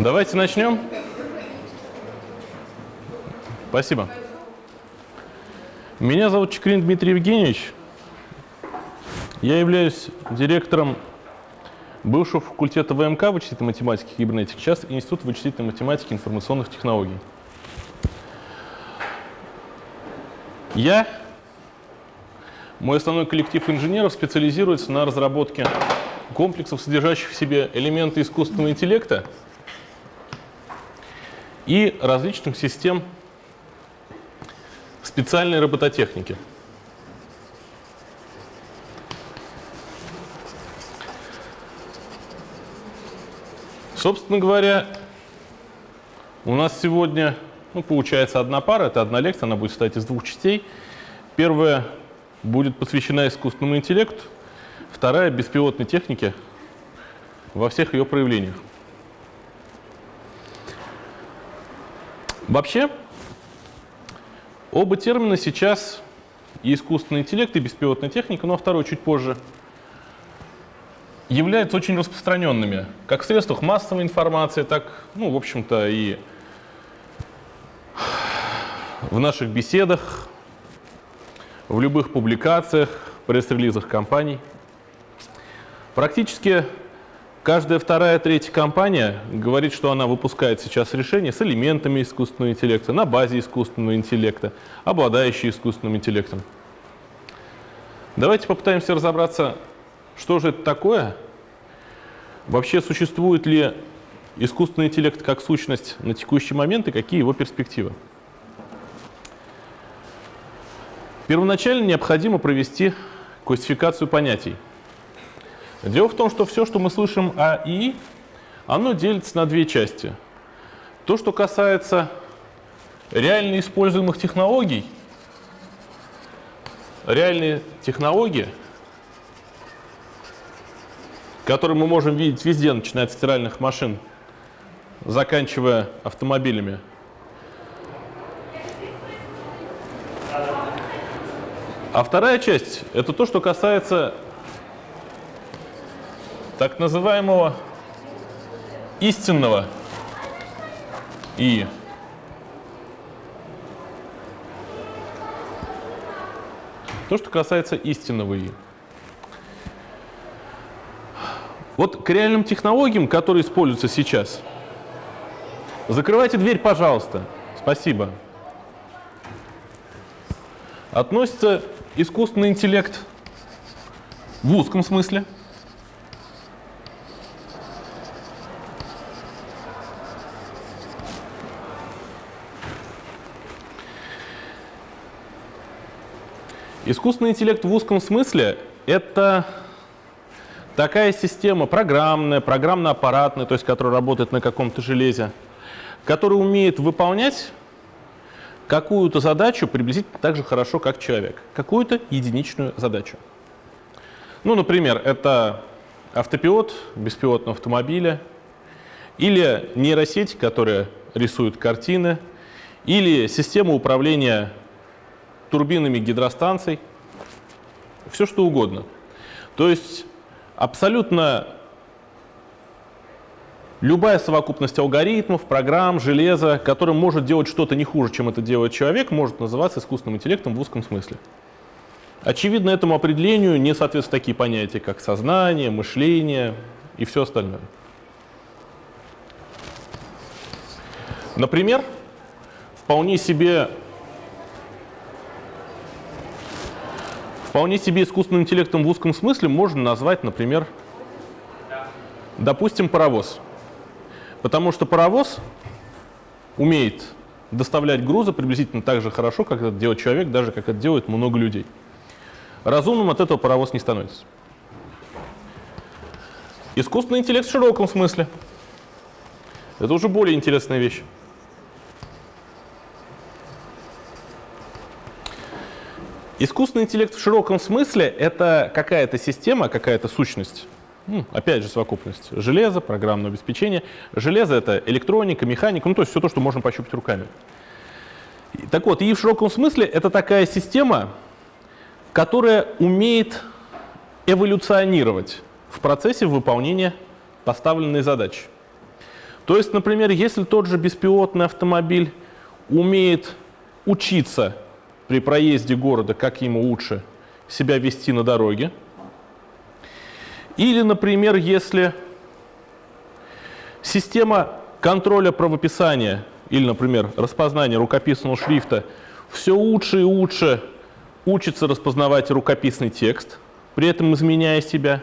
Давайте начнем. Спасибо. Меня зовут Чекрин Дмитрий Евгеньевич. Я являюсь директором бывшего факультета ВМК вычислительной математики и кибернетики, сейчас Институт вычислительной математики и информационных технологий. Я, мой основной коллектив инженеров специализируется на разработке комплексов, содержащих в себе элементы искусственного интеллекта и различных систем специальной робототехники. Собственно говоря, у нас сегодня ну, получается одна пара, это одна лекция, она будет состоять из двух частей. Первая будет посвящена искусственному интеллекту, вторая — беспилотной технике во всех ее проявлениях. Вообще, оба термина сейчас и искусственный интеллект, и беспилотная техника, но второй чуть позже, являются очень распространенными, как в средствах массовой информации, так, ну, в общем-то, и в наших беседах, в любых публикациях, пресс-релизах компаний. Практически Каждая вторая, третья компания говорит, что она выпускает сейчас решения с элементами искусственного интеллекта, на базе искусственного интеллекта, обладающие искусственным интеллектом. Давайте попытаемся разобраться, что же это такое, вообще существует ли искусственный интеллект как сущность на текущий момент и какие его перспективы. Первоначально необходимо провести классификацию понятий – Дело в том, что все, что мы слышим о ИИ, оно делится на две части. То, что касается реально используемых технологий, реальные технологии, которые мы можем видеть везде, начиная от стиральных машин, заканчивая автомобилями. А вторая часть – это то, что касается так называемого истинного И. То, что касается истинного И. Вот к реальным технологиям, которые используются сейчас, закрывайте дверь, пожалуйста. Спасибо. Относится искусственный интеллект в узком смысле – Искусственный интеллект в узком смысле — это такая система программная, программно-аппаратная, то есть которая работает на каком-то железе, которая умеет выполнять какую-то задачу приблизительно так же хорошо, как человек. Какую-то единичную задачу. Ну, например, это автопилот беспилотного автомобиля, или нейросеть, которая рисует картины, или система управления турбинами гидростанций, все что угодно. То есть абсолютно любая совокупность алгоритмов, программ, железа, которым может делать что-то не хуже, чем это делает человек, может называться искусственным интеллектом в узком смысле. Очевидно, этому определению не соответствуют такие понятия, как сознание, мышление и все остальное. Например, вполне себе Вполне себе искусственным интеллектом в узком смысле можно назвать, например, допустим, паровоз. Потому что паровоз умеет доставлять грузы приблизительно так же хорошо, как это делает человек, даже как это делает много людей. Разумным от этого паровоз не становится. Искусственный интеллект в широком смысле. Это уже более интересная вещь. Искусственный интеллект в широком смысле — это какая-то система, какая-то сущность, ну, опять же совокупность железа, программное обеспечение. Железо — это электроника, механика, ну то есть все то, что можно пощупать руками. Так вот, и в широком смысле это такая система, которая умеет эволюционировать в процессе выполнения поставленной задачи. То есть, например, если тот же беспилотный автомобиль умеет учиться при проезде города, как ему лучше себя вести на дороге, или, например, если система контроля правописания или, например, распознания рукописного шрифта все лучше и лучше учится распознавать рукописный текст, при этом изменяя себя,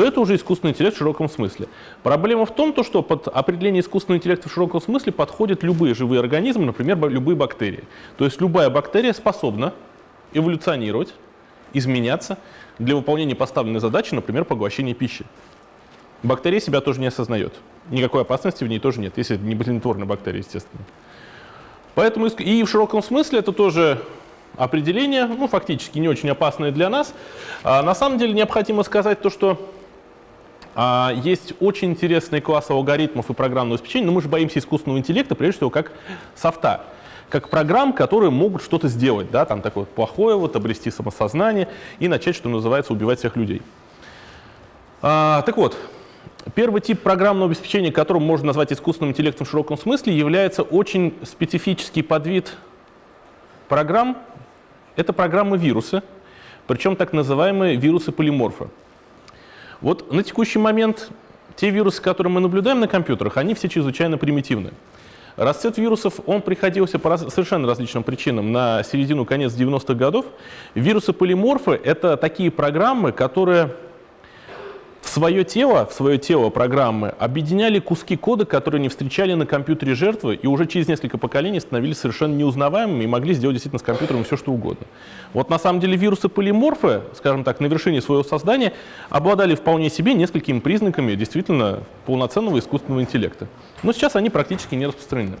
то это уже искусственный интеллект в широком смысле. Проблема в том, что под определение искусственного интеллекта в широком смысле подходят любые живые организмы, например, любые бактерии. То есть любая бактерия способна эволюционировать, изменяться для выполнения поставленной задачи, например, поглощения пищи. Бактерия себя тоже не осознает. Никакой опасности в ней тоже нет, если не болезнетворная бактерия, естественно. Поэтому и в широком смысле это тоже определение, ну, фактически не очень опасное для нас. А, на самом деле необходимо сказать то, что есть очень интересный класс алгоритмов и программного обеспечения, но мы же боимся искусственного интеллекта, прежде всего, как софта, как программ, которые могут что-то сделать, да, там такое плохое, вот, обрести самосознание и начать, что называется, убивать всех людей. А, так вот, Первый тип программного обеспечения, которым можно назвать искусственным интеллектом в широком смысле, является очень специфический подвид программ. Это программы-вирусы, причем так называемые вирусы-полиморфы. Вот на текущий момент те вирусы, которые мы наблюдаем на компьютерах, они все чрезвычайно примитивны. Расцвет вирусов, он приходился по раз, совершенно различным причинам на середину-конец 90-х годов. Вирусы-полиморфы — это такие программы, которые в свое тело, в свое тело программы объединяли куски кода, которые не встречали на компьютере жертвы, и уже через несколько поколений становились совершенно неузнаваемыми и могли сделать действительно с компьютером все, что угодно. Вот на самом деле вирусы-полиморфы, скажем так, на вершине своего создания, обладали вполне себе несколькими признаками действительно полноценного искусственного интеллекта. Но сейчас они практически не распространены.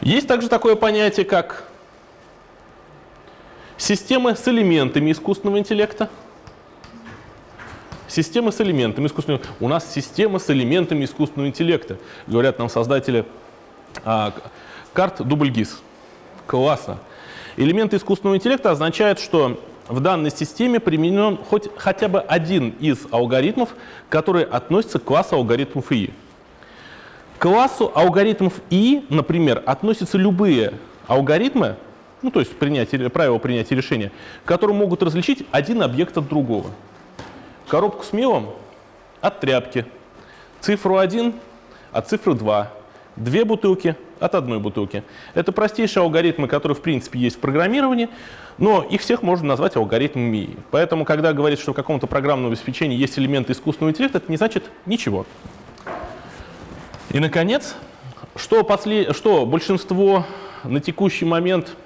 Есть также такое понятие, как системы с элементами искусственного интеллекта. Система с элементами искусственного У нас система с элементами искусственного интеллекта, говорят нам создатели а, карт Дубльгиз. Классно. Элементы искусственного интеллекта означают, что в данной системе применен хоть хотя бы один из алгоритмов, которые относятся к классу алгоритмов ИИ. К классу алгоритмов ИИ, например, относятся любые алгоритмы, ну то есть принятие, правила принятия решения, которые могут различить один объект от другого коробку с мелом от тряпки, цифру 1 от цифры 2, две бутылки от одной бутылки. Это простейшие алгоритмы, которые в принципе есть в программировании, но их всех можно назвать алгоритмами. Поэтому, когда говорит, что в каком-то программном обеспечении есть элементы искусственного интеллекта, это не значит ничего. И, наконец, что, после... что большинство на текущий момент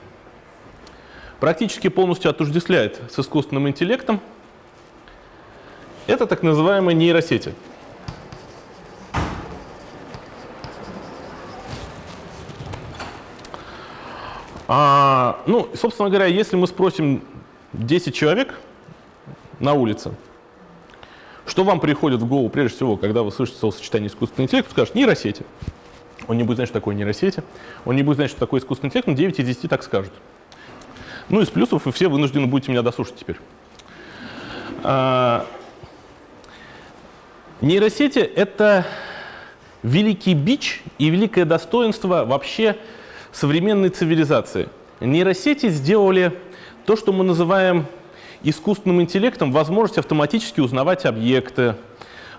практически полностью отождествляет с искусственным интеллектом – это так называемые нейросети. А, ну, собственно говоря, если мы спросим 10 человек на улице, что вам приходит в голову прежде всего, когда вы слышите словосочетание искусственный интеллект, скажет нейросети. Он не будет знать, что такое нейросети, он не будет знать, что такое искусственный интеллект, но 9 из 10 так скажут. Ну, из плюсов вы все вынуждены будете меня дослушать теперь. А, Нейросети — это великий бич и великое достоинство вообще современной цивилизации. Нейросети сделали то, что мы называем искусственным интеллектом, возможность автоматически узнавать объекты,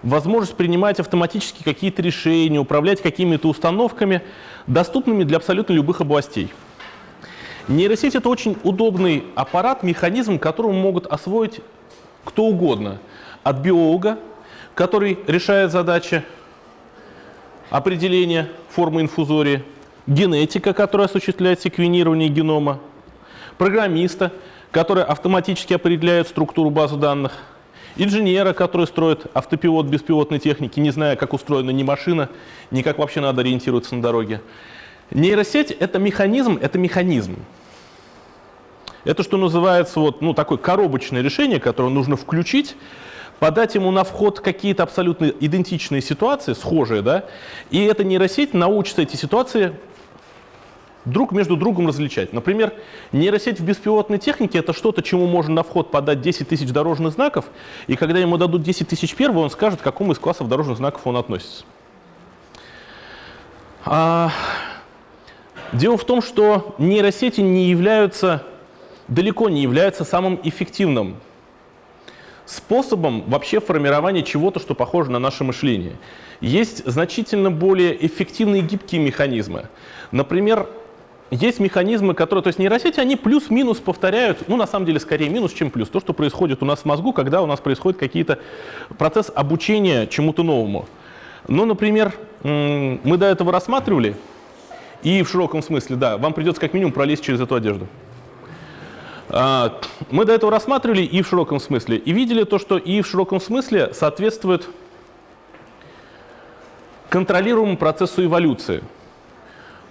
возможность принимать автоматически какие-то решения, управлять какими-то установками, доступными для абсолютно любых областей. Нейросеть — это очень удобный аппарат, механизм, которым могут освоить кто угодно. От биолога который решает задачи определения формы инфузории, генетика, которая осуществляет секвенирование генома, программиста, который автоматически определяет структуру базы данных, инженера, который строит автопилот беспилотной техники, не зная, как устроена ни машина, ни как вообще надо ориентироваться на дороге. Нейросеть — это механизм, это механизм. Это, что называется, вот, ну, такое коробочное решение, которое нужно включить, подать ему на вход какие-то абсолютно идентичные ситуации, схожие, да, и эта нейросеть научится эти ситуации друг между другом различать. Например, нейросеть в беспилотной технике – это что-то, чему можно на вход подать 10 тысяч дорожных знаков, и когда ему дадут 10 тысяч первого, он скажет, к какому из классов дорожных знаков он относится. А, дело в том, что нейросети не являются, далеко не являются самым эффективным способом вообще формирования чего-то, что похоже на наше мышление. Есть значительно более эффективные гибкие механизмы. Например, есть механизмы, которые, то есть нейросети, они плюс-минус повторяют, ну, на самом деле, скорее минус, чем плюс. То, что происходит у нас в мозгу, когда у нас происходит какие-то процесс обучения чему-то новому. Ну, например, мы до этого рассматривали, и в широком смысле, да, вам придется как минимум пролезть через эту одежду. А, мы до этого рассматривали и в широком смысле, и видели то, что и в широком смысле соответствует контролируемому процессу эволюции.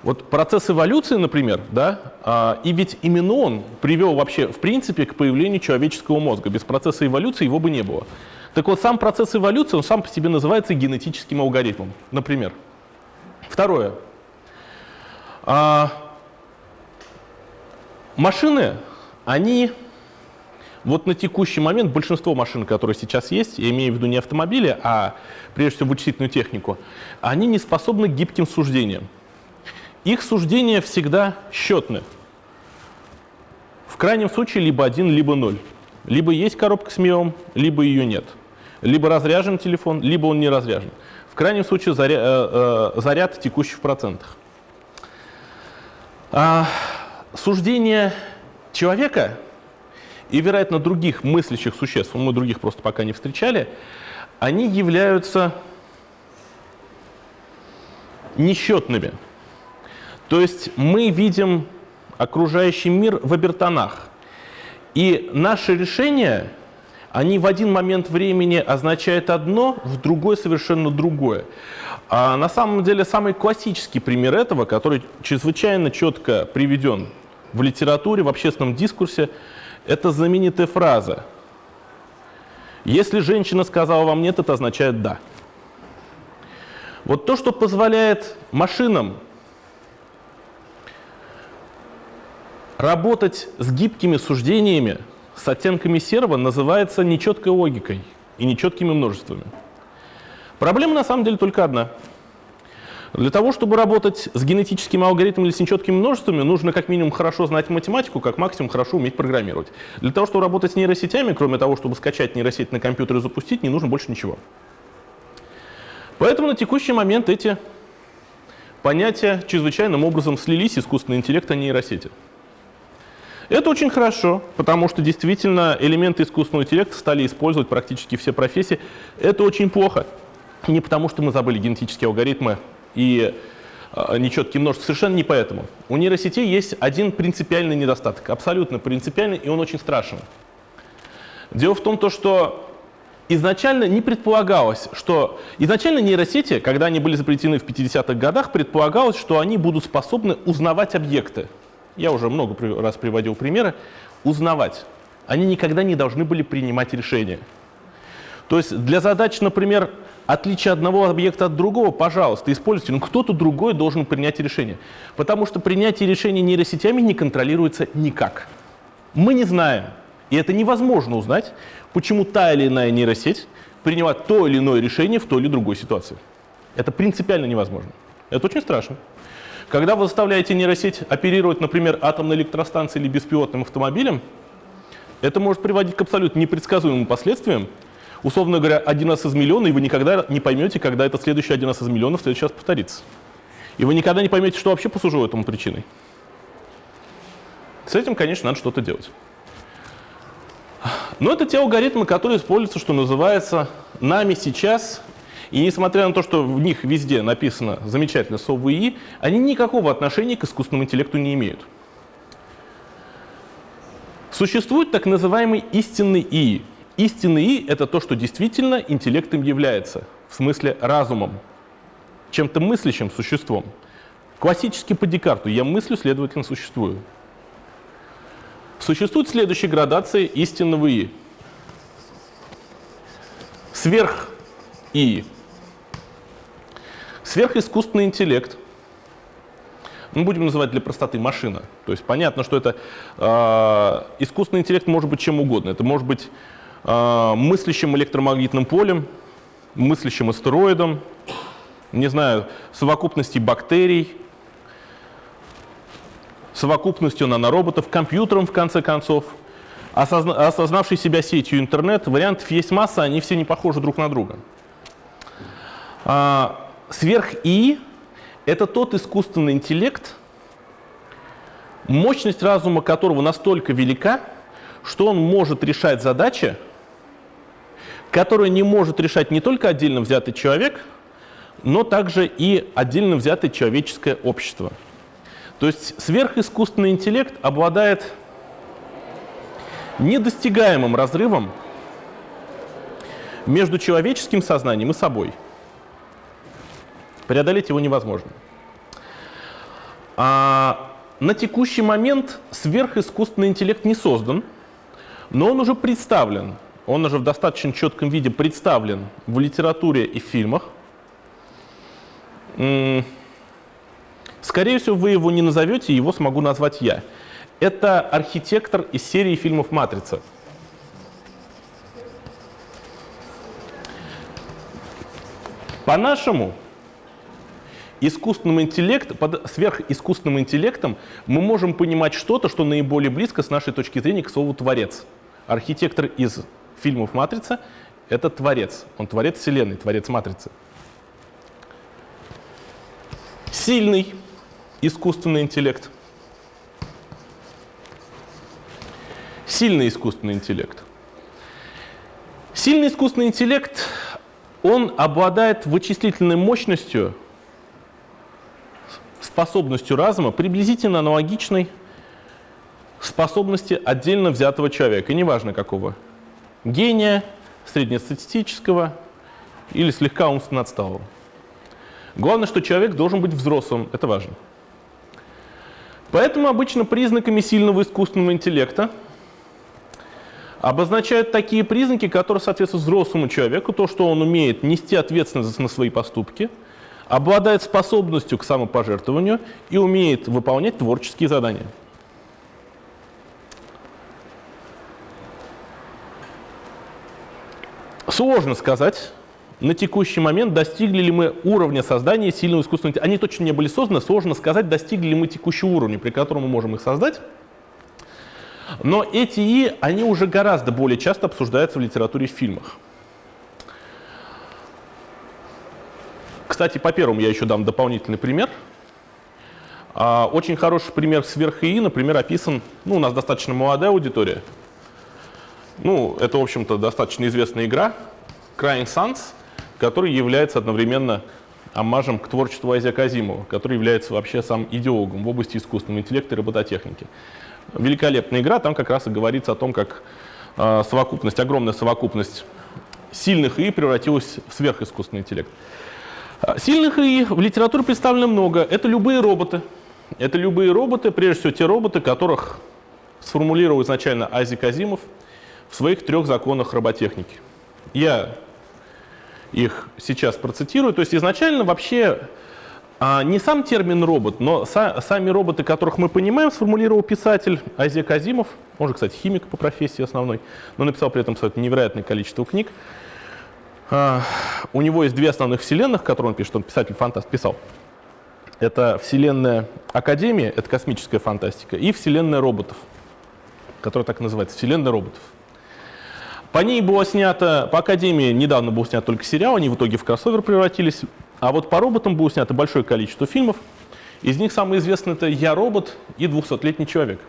Вот процесс эволюции, например, да, а, и ведь именно он привел вообще, в принципе, к появлению человеческого мозга. Без процесса эволюции его бы не было. Так вот, сам процесс эволюции, он сам по себе называется генетическим алгоритмом, например. Второе. А, машины, они вот на текущий момент большинство машин, которые сейчас есть, я имею в виду не автомобили, а прежде всего вычислительную технику, они не способны к гибким суждениям. Их суждения всегда счетны. В крайнем случае либо один, либо ноль. Либо есть коробка с миом, либо ее нет. Либо разряжен телефон, либо он не разряжен. В крайнем случае заряд, э, э, заряд текущий в процентах. А, суждение человека и, вероятно, других мыслящих существ, мы других просто пока не встречали, они являются несчетными. То есть мы видим окружающий мир в обертонах. И наши решения, они в один момент времени означают одно, в другой совершенно другое. А на самом деле самый классический пример этого, который чрезвычайно четко приведен в литературе, в общественном дискурсе, это знаменитая фраза. Если женщина сказала вам «нет», это означает «да». Вот то, что позволяет машинам работать с гибкими суждениями, с оттенками серого, называется нечеткой логикой и нечеткими множествами. Проблема на самом деле только одна – для того, чтобы работать с генетическим алгоритмом или с нечеткими множествами, нужно как минимум хорошо знать математику, как максимум хорошо уметь программировать. Для того, чтобы работать с нейросетями, кроме того, чтобы скачать нейросеть на компьютер и запустить, не нужно больше ничего. Поэтому на текущий момент эти понятия чрезвычайным образом слились, искусственный интеллект и нейросети. Это очень хорошо, потому что действительно элементы искусственного интеллекта стали использовать практически все профессии. Это очень плохо. Не потому, что мы забыли генетические алгоритмы и а, нечеткие множества. Совершенно не поэтому. У нейросетей есть один принципиальный недостаток, абсолютно принципиальный, и он очень страшен. Дело в том, то, что изначально не предполагалось, что... Изначально нейросети, когда они были запретены в 50-х годах, предполагалось, что они будут способны узнавать объекты. Я уже много раз приводил примеры. Узнавать. Они никогда не должны были принимать решения. То есть для задач, например, отличие одного объекта от другого, пожалуйста, используйте, но кто-то другой должен принять решение. Потому что принятие решений нейросетями не контролируется никак. Мы не знаем, и это невозможно узнать, почему та или иная нейросеть приняла то или иное решение в той или другой ситуации. Это принципиально невозможно. Это очень страшно. Когда вы заставляете нейросеть оперировать, например, атомной электростанцией или беспилотным автомобилем, это может приводить к абсолютно непредсказуемым последствиям, условно говоря, один раз из миллиона, и вы никогда не поймете, когда этот следующий один раз из миллиона в следующий раз повторится. И вы никогда не поймете, что вообще послужило этому причиной. С этим, конечно, надо что-то делать. Но это те алгоритмы, которые используются, что называется, нами сейчас. И несмотря на то, что в них везде написано замечательно слово ИИ, они никакого отношения к искусственному интеллекту не имеют. Существует так называемый истинный ИИ. Истинный И — это то, что действительно интеллектом является, в смысле разумом, чем-то мыслящим существом. Классически по Декарту «я мыслю, следовательно, существую». Существует следующая градация истинного И. Сверх И. Сверхискусственный интеллект ну, будем называть для простоты машина. То есть понятно, что это э, искусственный интеллект может быть чем угодно. Это может быть мыслящим электромагнитным полем, мыслящим астероидом, не знаю, совокупностью бактерий, совокупностью нанороботов, компьютером, в конце концов, осозна осознавший себя сетью интернет. Вариантов есть масса, они все не похожи друг на друга. А, Сверх-И — это тот искусственный интеллект, мощность разума которого настолько велика, что он может решать задачи, которые не может решать не только отдельно взятый человек, но также и отдельно взятое человеческое общество. То есть сверхискусственный интеллект обладает недостигаемым разрывом между человеческим сознанием и собой. Преодолеть его невозможно. А на текущий момент сверхискусственный интеллект не создан, но он уже представлен, он уже в достаточно четком виде представлен в литературе и фильмах. Скорее всего, вы его не назовете, его смогу назвать я. Это архитектор из серии фильмов «Матрица». По-нашему, искусственным интеллект, под сверхискусственным интеллектом мы можем понимать что-то, что наиболее близко с нашей точки зрения к слову «творец». Архитектор из фильмов «Матрица» — это творец. Он творец Вселенной, творец Матрицы. Сильный искусственный интеллект. Сильный искусственный интеллект. Сильный искусственный интеллект, он обладает вычислительной мощностью, способностью разума, приблизительно аналогичной способности отдельно взятого человека, неважно какого. Гения, среднестатистического или слегка умственно отсталого. Главное, что человек должен быть взрослым, это важно. Поэтому обычно признаками сильного искусственного интеллекта обозначают такие признаки, которые соответствуют взрослому человеку, то, что он умеет нести ответственность на свои поступки, обладает способностью к самопожертвованию и умеет выполнять творческие задания. Сложно сказать, на текущий момент достигли ли мы уровня создания сильного искусственного интеллекта. Они точно не были созданы, сложно сказать, достигли ли мы текущего уровня, при котором мы можем их создать. Но эти И, они уже гораздо более часто обсуждаются в литературе и в фильмах. Кстати, по первому я еще дам дополнительный пример. А, очень хороший пример сверх ИИ, например, описан, ну, у нас достаточно молодая аудитория. Ну, это, в общем-то, достаточно известная игра, Crying Suns, который является одновременно аммажем к творчеству Айзека Азимова, который является вообще сам идеологом в области искусственного интеллекта и робототехники. Великолепная игра, там как раз и говорится о том, как э, совокупность, огромная совокупность сильных ИИ превратилась в сверхискусственный интеллект. А, сильных ИИ в литературе представлено много. Это любые роботы. Это любые роботы, прежде всего те роботы, которых сформулировал изначально Айзек Азимов в своих трех законах роботехники. Я их сейчас процитирую. То есть изначально вообще а, не сам термин робот, но са, сами роботы, которых мы понимаем, сформулировал писатель Азия Казимов, он же, кстати, химик по профессии основной, но написал при этом, кстати, невероятное количество книг. А, у него есть две основных вселенных, которые он пишет, он писатель-фантаст писал. Это вселенная Академия, это космическая фантастика, и вселенная роботов, которая так называется, вселенная роботов. По ней было снято, по Академии недавно был снят только сериал, они в итоге в кроссовер превратились. А вот по роботам было снято большое количество фильмов. Из них самый известный это «Я робот» и «200-летний человек».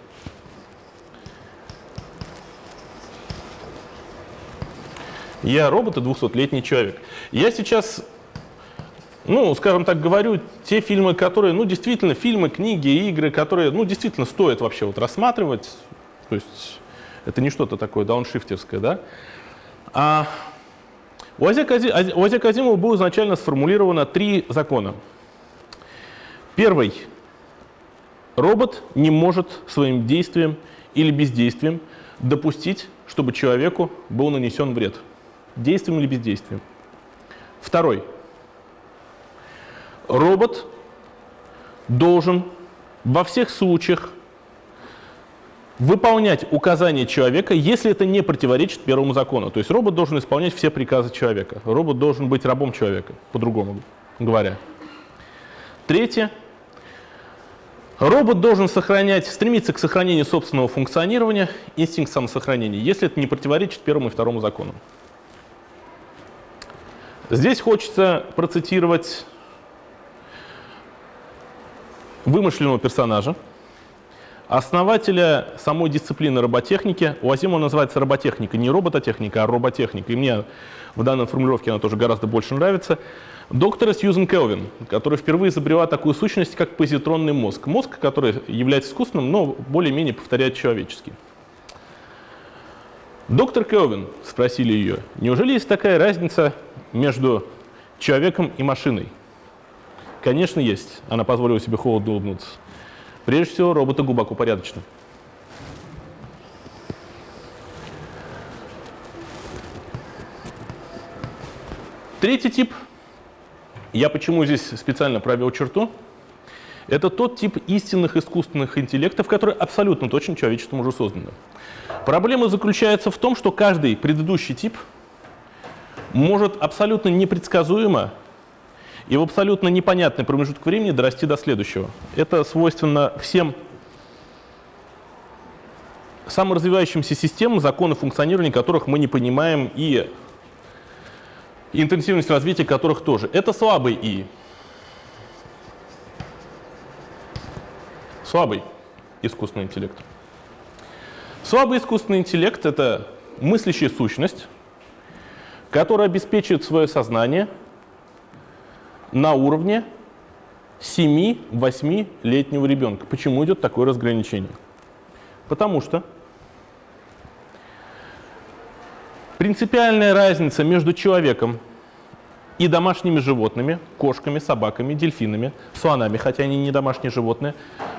Я робот и 200-летний человек. Я сейчас, ну, скажем так, говорю, те фильмы, которые, ну, действительно, фильмы, книги, игры, которые, ну, действительно стоит вообще вот рассматривать. То есть это не что-то такое дауншифтерское, да? А у Азека Азимова было изначально сформулировано три закона. Первый. Робот не может своим действием или бездействием допустить, чтобы человеку был нанесен вред. Действием или бездействием. Второй. Робот должен во всех случаях выполнять указания человека, если это не противоречит первому закону. То есть робот должен исполнять все приказы человека. Робот должен быть рабом человека, по-другому говоря. Третье. Робот должен сохранять, стремиться к сохранению собственного функционирования, инстинкт самосохранения, если это не противоречит первому и второму закону. Здесь хочется процитировать вымышленного персонажа, основателя самой дисциплины роботехники. У Азимова называется роботехника, не робототехника, а роботехника. И мне в данной формулировке она тоже гораздо больше нравится. Доктора Сьюзен Келвин, которая впервые изобрела такую сущность, как позитронный мозг. Мозг, который является искусственным, но более-менее повторяет человеческий. Доктор Келвин, спросили ее, неужели есть такая разница между человеком и машиной? Конечно, есть. Она позволила себе холодно улыбнуться. Прежде всего, роботы глубоко порядочны. Третий тип, я почему здесь специально провел черту, это тот тип истинных искусственных интеллектов, которые абсолютно точно человечеством уже созданы. Проблема заключается в том, что каждый предыдущий тип может абсолютно непредсказуемо и в абсолютно непонятный промежуток времени дорасти до следующего. Это свойственно всем саморазвивающимся системам, законы функционирования которых мы не понимаем и интенсивность развития которых тоже. Это слабый И. Слабый искусственный интеллект. Слабый искусственный интеллет — это мыслящая сущность, которая обеспечивает свое сознание — на уровне 7-8-летнего ребенка. Почему идет такое разграничение? Потому что принципиальная разница между человеком и домашними животными, кошками, собаками, дельфинами, слонами, хотя они не домашние животные,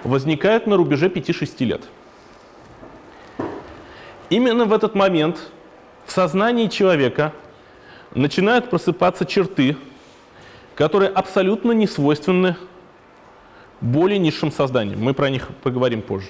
возникает на рубеже 5-6 лет. Именно в этот момент в сознании человека начинают просыпаться черты, которые абсолютно не свойственны более низшим созданиям. Мы про них поговорим позже.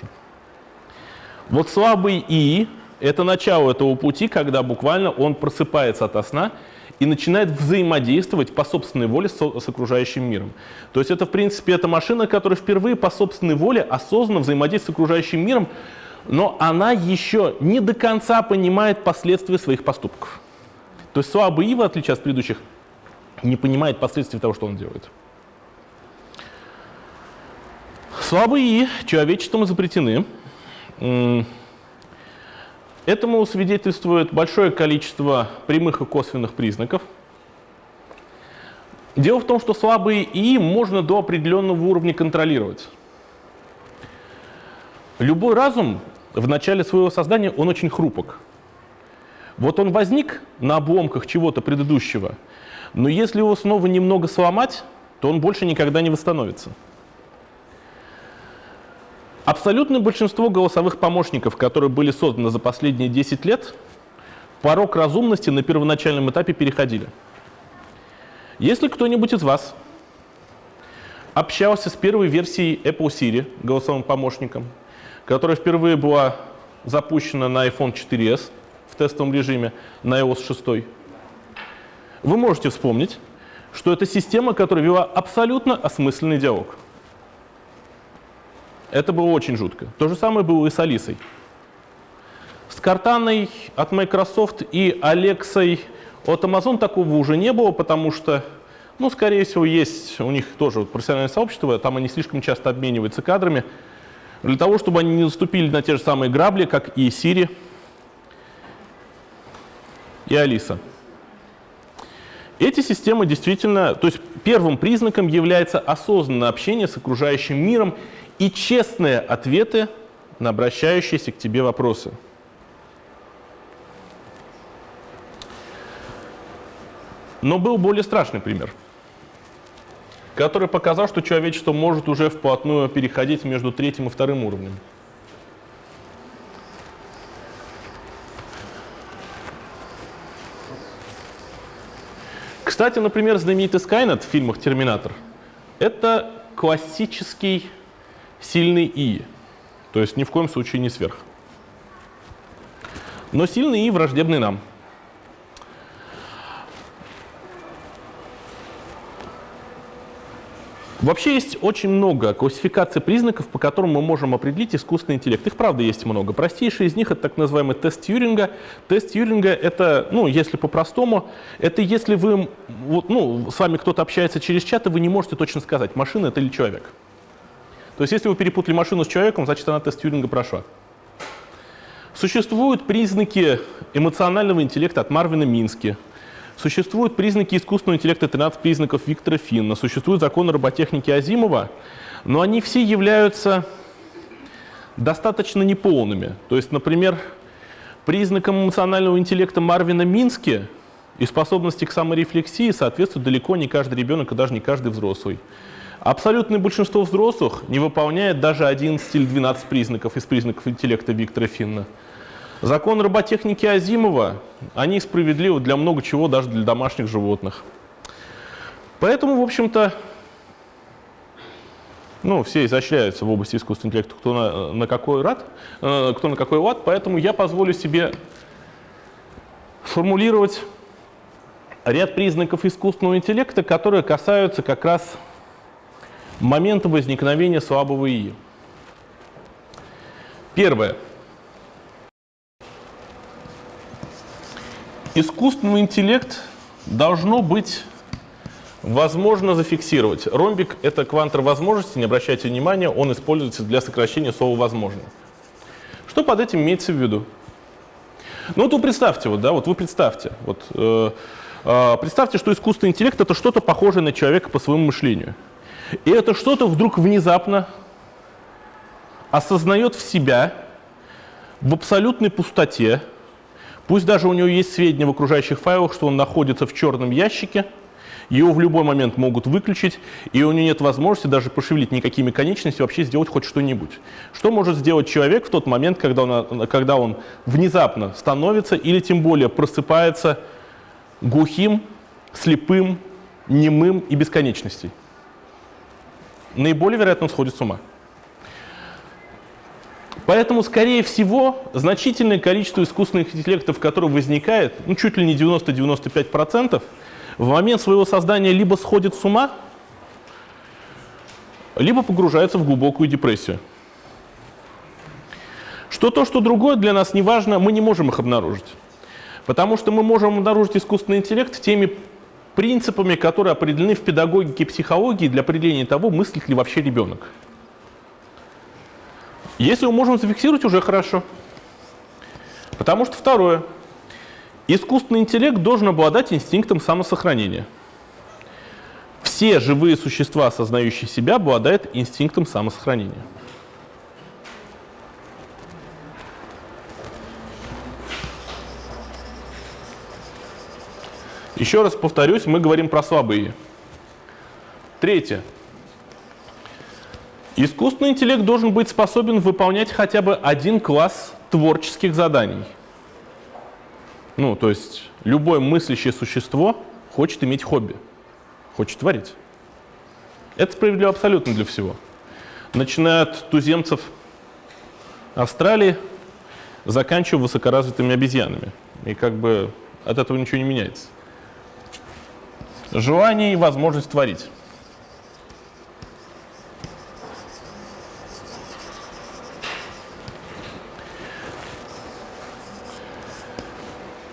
Вот слабый ИИ — это начало этого пути, когда буквально он просыпается от сна и начинает взаимодействовать по собственной воле с, с окружающим миром. То есть это, в принципе, это машина, которая впервые по собственной воле осознанно взаимодействует с окружающим миром, но она еще не до конца понимает последствия своих поступков. То есть слабый ИИ, в отличие от предыдущих, не понимает последствий того, что он делает. Слабые человечеством запретены. Этому свидетельствует большое количество прямых и косвенных признаков. Дело в том, что слабые ИИ можно до определенного уровня контролировать. Любой разум в начале своего создания, он очень хрупок. Вот он возник на обломках чего-то предыдущего – но если его снова немного сломать, то он больше никогда не восстановится. Абсолютное большинство голосовых помощников, которые были созданы за последние 10 лет, порог разумности на первоначальном этапе переходили. Если кто-нибудь из вас общался с первой версией Apple Siri, голосовым помощником, которая впервые была запущена на iPhone 4s в тестовом режиме на iOS 6, вы можете вспомнить, что это система, которая вела абсолютно осмысленный диалог. Это было очень жутко. То же самое было и с Алисой. С Картаной от Microsoft и Алексой от Amazon такого уже не было, потому что, ну, скорее всего, есть у них тоже профессиональное сообщество, там они слишком часто обмениваются кадрами, для того, чтобы они не наступили на те же самые грабли, как и Siri и Алиса. Эти системы действительно, то есть первым признаком является осознанное общение с окружающим миром и честные ответы на обращающиеся к тебе вопросы. Но был более страшный пример, который показал, что человечество может уже вплотную переходить между третьим и вторым уровнем. Кстати, например, знаменитый Skynet в фильмах «Терминатор» — это классический сильный И. То есть ни в коем случае не сверх. Но сильный И враждебный нам. Вообще есть очень много классификаций признаков, по которым мы можем определить искусственный интеллект. Их, правда, есть много. Простейший из них — это так называемый тест Тьюринга. Тест Тьюринга — это, ну, если по-простому, это если вы, вот, ну, с вами кто-то общается через чат, и вы не можете точно сказать, машина это или человек. То есть если вы перепутали машину с человеком, значит, она тест Тьюринга прошла. Существуют признаки эмоционального интеллекта от Марвина Мински — Существуют признаки искусственного интеллекта 13 признаков Виктора Финна, существуют законы роботехники Азимова, но они все являются достаточно неполными. То есть, например, признакам эмоционального интеллекта Марвина Мински и способности к саморефлексии соответствует далеко не каждый ребенок и даже не каждый взрослый. Абсолютное большинство взрослых не выполняет даже 11 или 12 признаков из признаков интеллекта Виктора Финна. Закон роботехники Азимова, они справедливы для много чего, даже для домашних животных. Поэтому, в общем-то, ну, все изощряются в области искусственного интеллекта, кто на, на какой рад, э, кто на какой лад, поэтому я позволю себе формулировать ряд признаков искусственного интеллекта, которые касаются как раз момента возникновения слабого ИИ. Первое. Искусственный интеллект должно быть возможно зафиксировать. Ромбик — это квантор возможности, не обращайте внимания, он используется для сокращения слова «возможно». Что под этим имеется в виду? Ну вот вы представьте, вот, да, вот вы представьте, вот, э, э, представьте, что искусственный интеллект — это что-то похожее на человека по своему мышлению. И это что-то вдруг внезапно осознает в себя в абсолютной пустоте, Пусть даже у него есть сведения в окружающих файлах, что он находится в черном ящике, его в любой момент могут выключить, и у него нет возможности даже пошевелить никакими конечностями, вообще сделать хоть что-нибудь. Что может сделать человек в тот момент, когда он, когда он внезапно становится или тем более просыпается глухим, слепым, немым и бесконечностей? Наиболее вероятно он сходит с ума. Поэтому, скорее всего, значительное количество искусственных интеллектов, которые возникает, ну, чуть ли не 90-95%, в момент своего создания либо сходит с ума, либо погружается в глубокую депрессию. Что то, что другое для нас не важно, мы не можем их обнаружить. Потому что мы можем обнаружить искусственный интеллект теми принципами, которые определены в педагогике и психологии для определения того, мыслит ли вообще ребенок. Если мы можем зафиксировать, уже хорошо. Потому что второе. Искусственный интеллект должен обладать инстинктом самосохранения. Все живые существа, осознающие себя, обладают инстинктом самосохранения. Еще раз повторюсь, мы говорим про слабые. Третье. Искусственный интеллект должен быть способен выполнять хотя бы один класс творческих заданий. Ну, то есть любое мыслящее существо хочет иметь хобби, хочет творить. Это справедливо абсолютно для всего. Начиная от туземцев Австралии, заканчивая высокоразвитыми обезьянами. И как бы от этого ничего не меняется. Желание и возможность творить.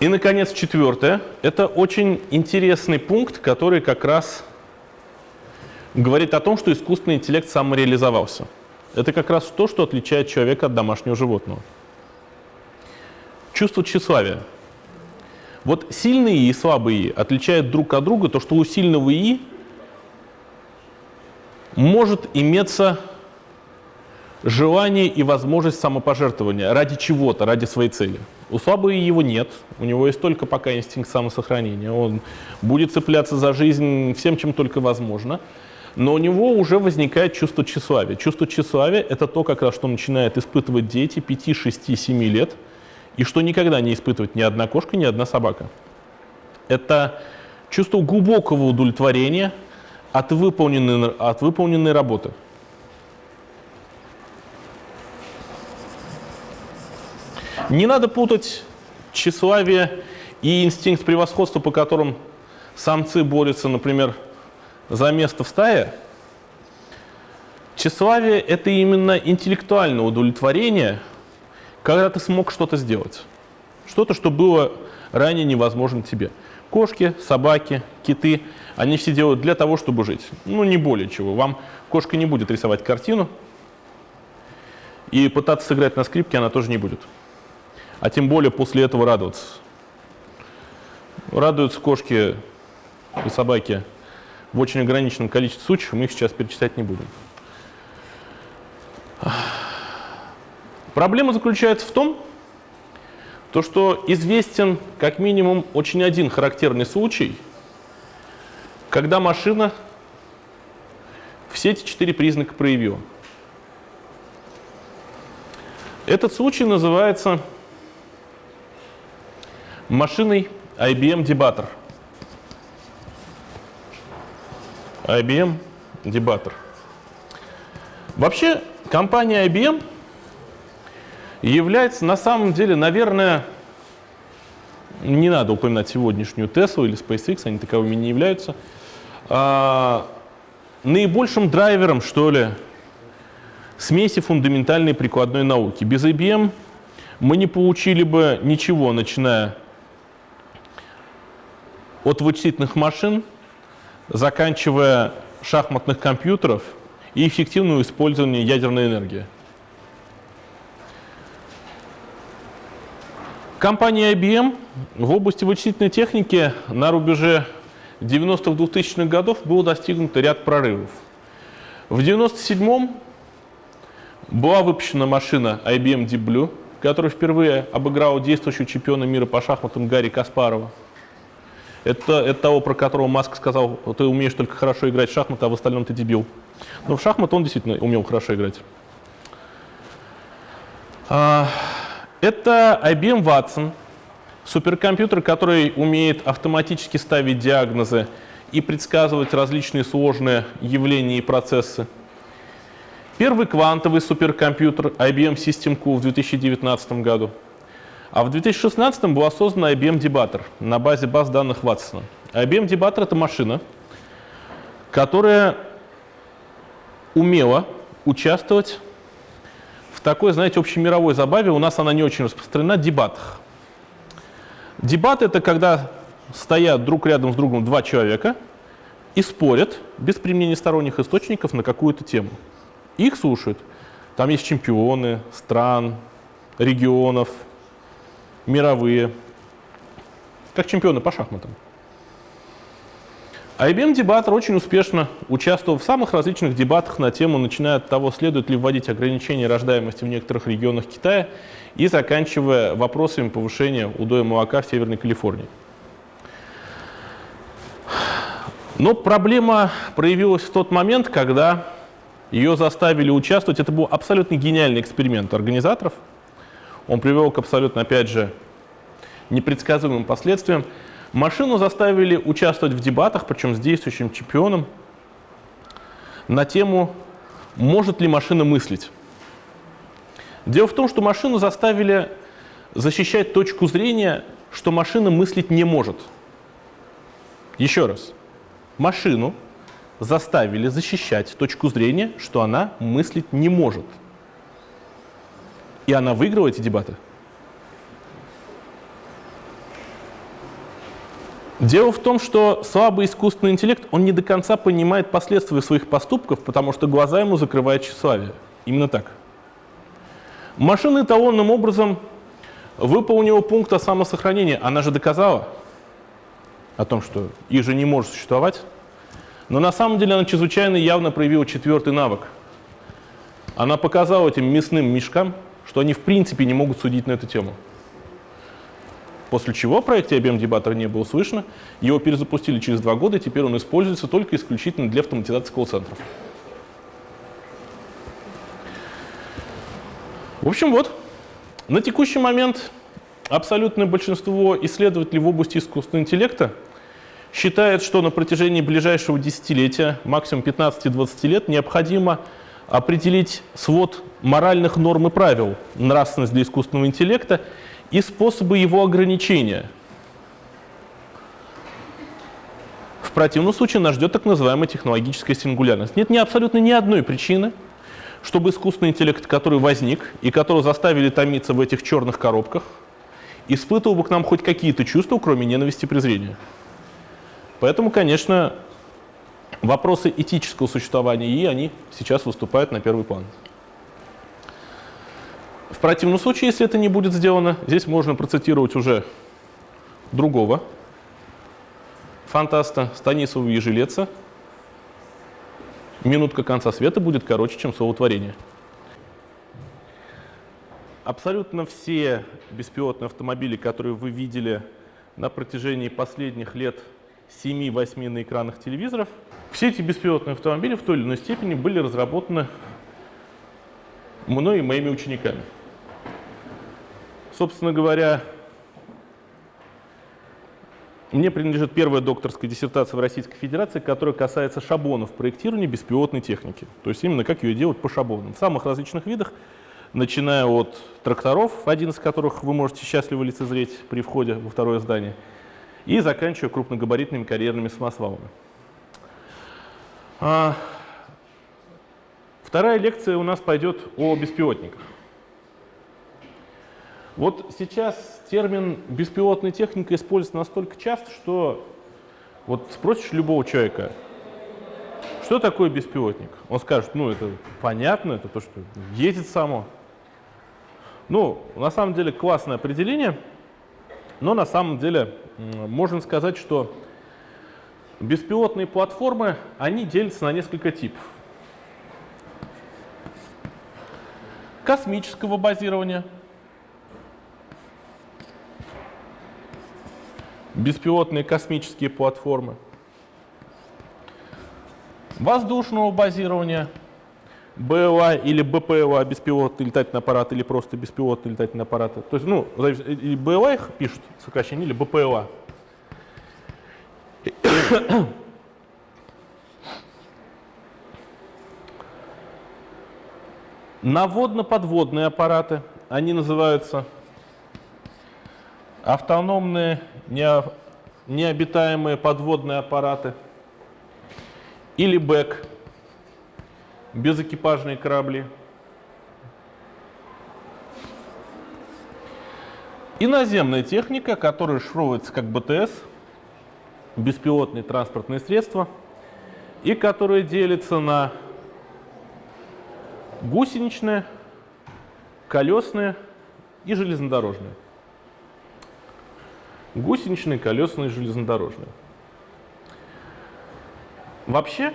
И, наконец, четвертое. Это очень интересный пункт, который как раз говорит о том, что искусственный интеллект самореализовался. Это как раз то, что отличает человека от домашнего животного. Чувство тщеславия. Вот сильные и слабые отличают друг от друга то, что у сильного И может иметься желание и возможность самопожертвования ради чего-то, ради своей цели. У слабого его нет, у него есть только пока инстинкт самосохранения. Он будет цепляться за жизнь всем, чем только возможно. Но у него уже возникает чувство тщеславия. Чувство тщеславия – это то, как раз, что начинают испытывать дети 5, 6, 7 лет, и что никогда не испытывает ни одна кошка, ни одна собака. Это чувство глубокого удовлетворения от выполненной, от выполненной работы. Не надо путать тщеславие и инстинкт превосходства, по которым самцы борются, например, за место в стае. Тщеславие – это именно интеллектуальное удовлетворение, когда ты смог что-то сделать. Что-то, что было ранее невозможно тебе. Кошки, собаки, киты – они все делают для того, чтобы жить. Ну, не более чего. Вам кошка не будет рисовать картину, и пытаться сыграть на скрипке она тоже не будет. А тем более после этого радоваться. Радуются кошки и собаки в очень ограниченном количестве случаев, мы их сейчас перечислять не будем. Проблема заключается в том, то, что известен как минимум очень один характерный случай – когда машина все эти четыре признака проявила. Этот случай называется машиной IBM Debater. IBM Debater. Вообще, компания IBM является на самом деле, наверное, не надо упоминать сегодняшнюю Tesla или SpaceX, они таковыми не являются – а, наибольшим драйвером, что ли, смеси фундаментальной прикладной науки. Без IBM мы не получили бы ничего, начиная от вычислительных машин, заканчивая шахматных компьютеров и эффективного использования ядерной энергии. Компания IBM в области вычислительной техники на рубеже 90-х, 2000-х годов был достигнут ряд прорывов. В 97-м была выпущена машина IBM Deep Blue, которая впервые обыграла действующего чемпиона мира по шахматам Гарри Каспарова. Это, это того, про которого Маск сказал, ты умеешь только хорошо играть в шахматы, а в остальном ты дебил. Но в шахматы он действительно умел хорошо играть. А, это IBM Watson, Суперкомпьютер, который умеет автоматически ставить диагнозы и предсказывать различные сложные явления и процессы. Первый квантовый суперкомпьютер IBM System Q в 2019 году. А в 2016 была создана IBM Debater на базе баз данных Ватсона. IBM Debater — это машина, которая умела участвовать в такой, знаете, общемировой забаве, у нас она не очень распространена, дебатах. Дебат — это когда стоят друг рядом с другом два человека и спорят без применения сторонних источников на какую-то тему. Их слушают. Там есть чемпионы стран, регионов, мировые, как чемпионы по шахматам. IBM Debater очень успешно участвовал в самых различных дебатах на тему, начиная от того, следует ли вводить ограничения рождаемости в некоторых регионах Китая и заканчивая вопросами повышения удоя молока в Северной Калифорнии. Но проблема проявилась в тот момент, когда ее заставили участвовать. Это был абсолютно гениальный эксперимент организаторов. Он привел к абсолютно, опять же, непредсказуемым последствиям. Машину заставили участвовать в дебатах, причем с действующим чемпионом, на тему «Может ли машина мыслить?». Дело в том, что машину заставили защищать точку зрения, что машина мыслить не может. Еще раз. Машину заставили защищать точку зрения, что она мыслить не может. И она выиграла эти дебаты. Дело в том, что слабый искусственный интеллект, он не до конца понимает последствия своих поступков, потому что глаза ему закрывает тщеславие. Именно так. Машина эталонным образом выполнила пункт о самосохранении. Она же доказала о том, что их же не может существовать. Но на самом деле она чрезвычайно явно проявила четвертый навык. Она показала этим мясным мешкам, что они в принципе не могут судить на эту тему. После чего в проекте IBM Debater не было слышно, его перезапустили через два года, и теперь он используется только исключительно для автоматизации колл-центров. В общем, вот, на текущий момент абсолютное большинство исследователей в области искусственного интеллекта считает, что на протяжении ближайшего десятилетия, максимум 15-20 лет, необходимо определить свод моральных норм и правил, нравственность для искусственного интеллекта и способы его ограничения. В противном случае нас ждет так называемая технологическая сингулярность. Нет ни абсолютно ни одной причины, чтобы искусственный интеллект, который возник и которого заставили томиться в этих черных коробках, испытывал бы к нам хоть какие-то чувства, кроме ненависти и презрения. Поэтому, конечно, вопросы этического существования ИИ, они сейчас выступают на первый план. В противном случае, если это не будет сделано, здесь можно процитировать уже другого фантаста Станислава Ежелеца. Минутка конца света будет короче, чем словотворение. Абсолютно все беспилотные автомобили, которые вы видели на протяжении последних лет 7-8 на экранах телевизоров, все эти беспилотные автомобили в той или иной степени были разработаны мной и моими учениками. Собственно говоря, мне принадлежит первая докторская диссертация в Российской Федерации, которая касается шаблонов проектирования беспилотной техники. То есть именно как ее делать по шаблонам. В самых различных видах, начиная от тракторов, один из которых вы можете счастливо лицезреть при входе во второе здание, и заканчивая крупногабаритными карьерными самосвалами. А, вторая лекция у нас пойдет о беспилотниках. Вот сейчас термин беспилотная техника используется настолько часто, что вот спросишь любого человека, что такое беспилотник? Он скажет, ну это понятно, это то, что ездит само. Ну, на самом деле классное определение, но на самом деле можно сказать, что беспилотные платформы, они делятся на несколько типов. Космического базирования – беспилотные космические платформы, воздушного базирования, БЛА или БПЛА, беспилотный летательный аппарат, или просто беспилотный летательный аппарат. То есть, ну, и БЛА их пишут сокращение, или БПЛА. Наводно-подводные аппараты, они называются автономные необитаемые подводные аппараты или БЭК, безэкипажные корабли. И наземная техника, которая шифровывается как БТС, беспилотные транспортные средства, и которая делится на гусеничные, колесные и железнодорожные гусеничные, колесные, железнодорожные. Вообще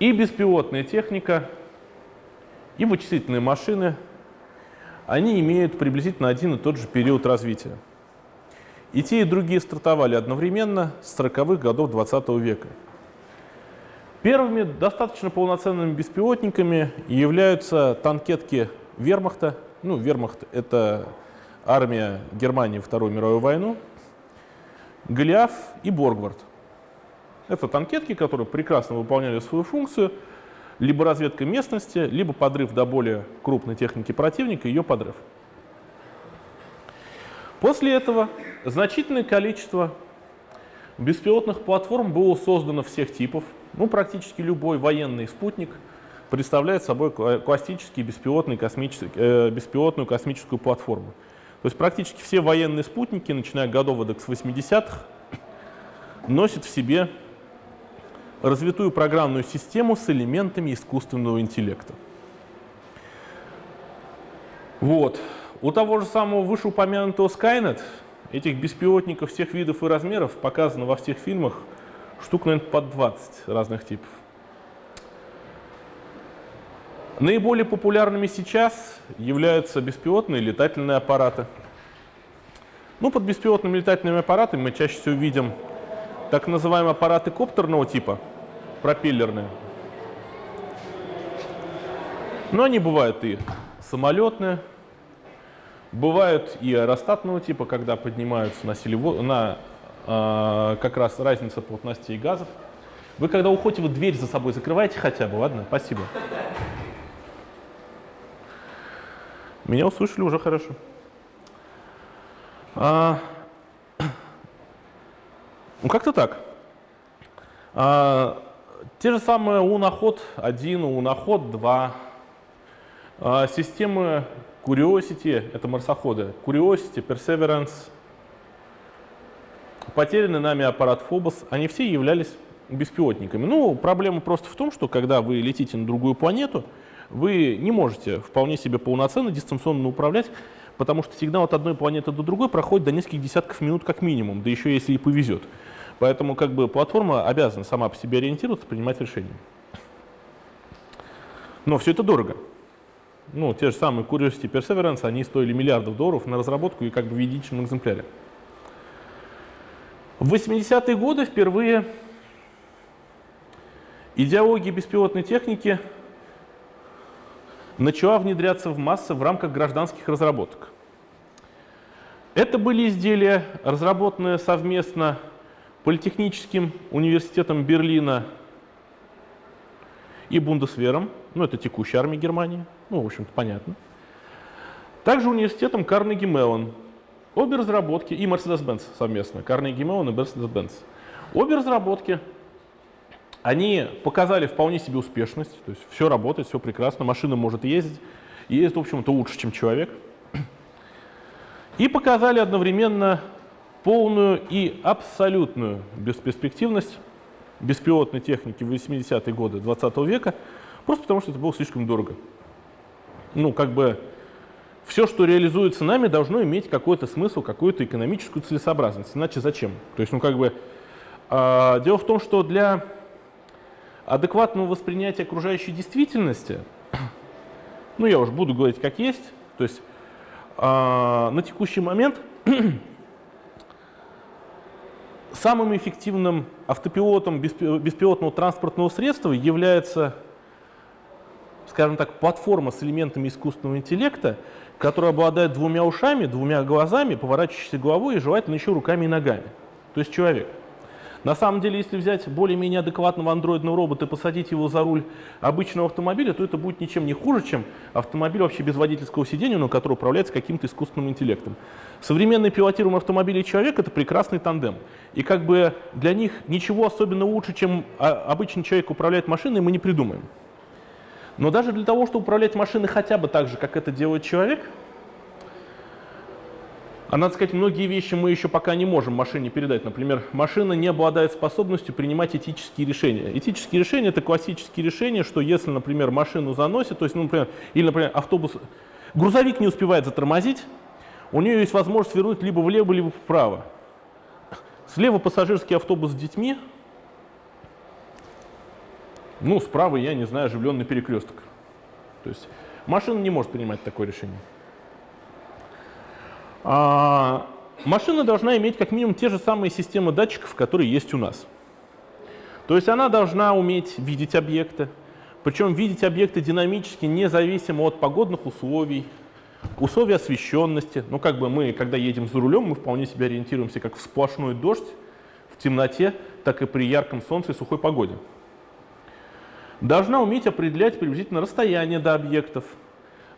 и беспилотная техника, и вычислительные машины, они имеют приблизительно один и тот же период развития. И те, и другие стартовали одновременно с 40-х годов 20 -го века. Первыми достаточно полноценными беспилотниками являются танкетки Вермахта. Ну, Вермахт — это армия Германии Вторую мировую войну, Голиаф и Боргвард. Это танкетки, которые прекрасно выполняли свою функцию, либо разведка местности, либо подрыв до более крупной техники противника, ее подрыв. После этого значительное количество беспилотных платформ было создано всех типов. Ну, практически любой военный спутник представляет собой классический беспилотный космический, э, беспилотную космическую платформу. То есть практически все военные спутники, начиная годов с 80-х, носят в себе развитую программную систему с элементами искусственного интеллекта. Вот. У того же самого вышеупомянутого Skynet этих беспилотников всех видов и размеров показано во всех фильмах штук, наверное, под 20 разных типов. Наиболее популярными сейчас являются беспилотные летательные аппараты. Ну, под беспилотными летательными аппаратами мы чаще всего видим так называемые аппараты коптерного типа, пропеллерные. Но они бывают и самолетные, бывают и аэростатного типа, когда поднимаются на, селево, на э, как раз разница плотностей газов. Вы когда уходите, вы дверь за собой закрываете хотя бы, ладно? Спасибо. Меня услышали уже хорошо. А, ну, как-то так. А, те же самые уноход 1, уноход 2. А, системы Curiosity, это марсоходы. Curiosity, Perseverance, потерянный нами аппарат Phobos, они все являлись беспилотниками. Ну, проблема просто в том, что когда вы летите на другую планету, вы не можете вполне себе полноценно дистанционно управлять, потому что сигнал от одной планеты до другой проходит до нескольких десятков минут как минимум, да еще если и повезет. Поэтому как бы платформа обязана сама по себе ориентироваться, принимать решения. Но все это дорого. Ну, те же самые Curiosity Perseverance, они стоили миллиардов долларов на разработку и как бы в единичном экземпляре. В 80-е годы впервые идеология беспилотной техники начала внедряться в массы в рамках гражданских разработок. Это были изделия, разработанные совместно Политехническим университетом Берлина и Бундесвером, ну это текущая армия Германии, ну в общем-то понятно. Также университетом Карнеги Меллон. Обе разработки и Mercedes-Benz совместно, Карнеги Меллон и Mercedes-Benz. Обе разработки они показали вполне себе успешность, то есть все работает, все прекрасно, машина может ездить, ездит, в общем-то, лучше, чем человек. И показали одновременно полную и абсолютную бесперспективность беспилотной техники в 80-е годы 20 -го века, просто потому что это было слишком дорого. Ну, как бы все, что реализуется нами, должно иметь какой-то смысл, какую-то экономическую целесообразность. Иначе зачем? То есть, ну, как бы, э, дело в том, что для адекватного воспринятия окружающей действительности, ну я уже буду говорить как есть, то есть э, на текущий момент самым эффективным автопилотом беспилотного транспортного средства является, скажем так, платформа с элементами искусственного интеллекта, которая обладает двумя ушами, двумя глазами, поворачивающейся головой и желательно еще руками и ногами. То есть человек. На самом деле, если взять более-менее адекватного андроидного робота и посадить его за руль обычного автомобиля, то это будет ничем не хуже, чем автомобиль вообще без водительского сидения, но который управляется каким-то искусственным интеллектом. Современный пилотируемый автомобиль и человек — это прекрасный тандем. И как бы для них ничего особенно лучше, чем а, обычный человек управляет машиной, мы не придумаем. Но даже для того, чтобы управлять машиной хотя бы так же, как это делает человек — а надо сказать, многие вещи мы еще пока не можем машине передать. Например, машина не обладает способностью принимать этические решения. Этические решения – это классические решения, что если, например, машину заносит, то есть, ну, например, или, например, автобус, грузовик не успевает затормозить, у нее есть возможность свернуть либо влево, либо вправо. Слева пассажирский автобус с детьми, ну, справа, я не знаю, оживленный перекресток. То есть машина не может принимать такое решение. А, машина должна иметь как минимум те же самые системы датчиков, которые есть у нас. То есть она должна уметь видеть объекты, причем видеть объекты динамически, независимо от погодных условий, условий освещенности. Ну, как бы мы, когда едем за рулем, мы вполне себе ориентируемся как в сплошной дождь, в темноте, так и при ярком солнце и сухой погоде. Должна уметь определять приблизительно расстояние до объектов,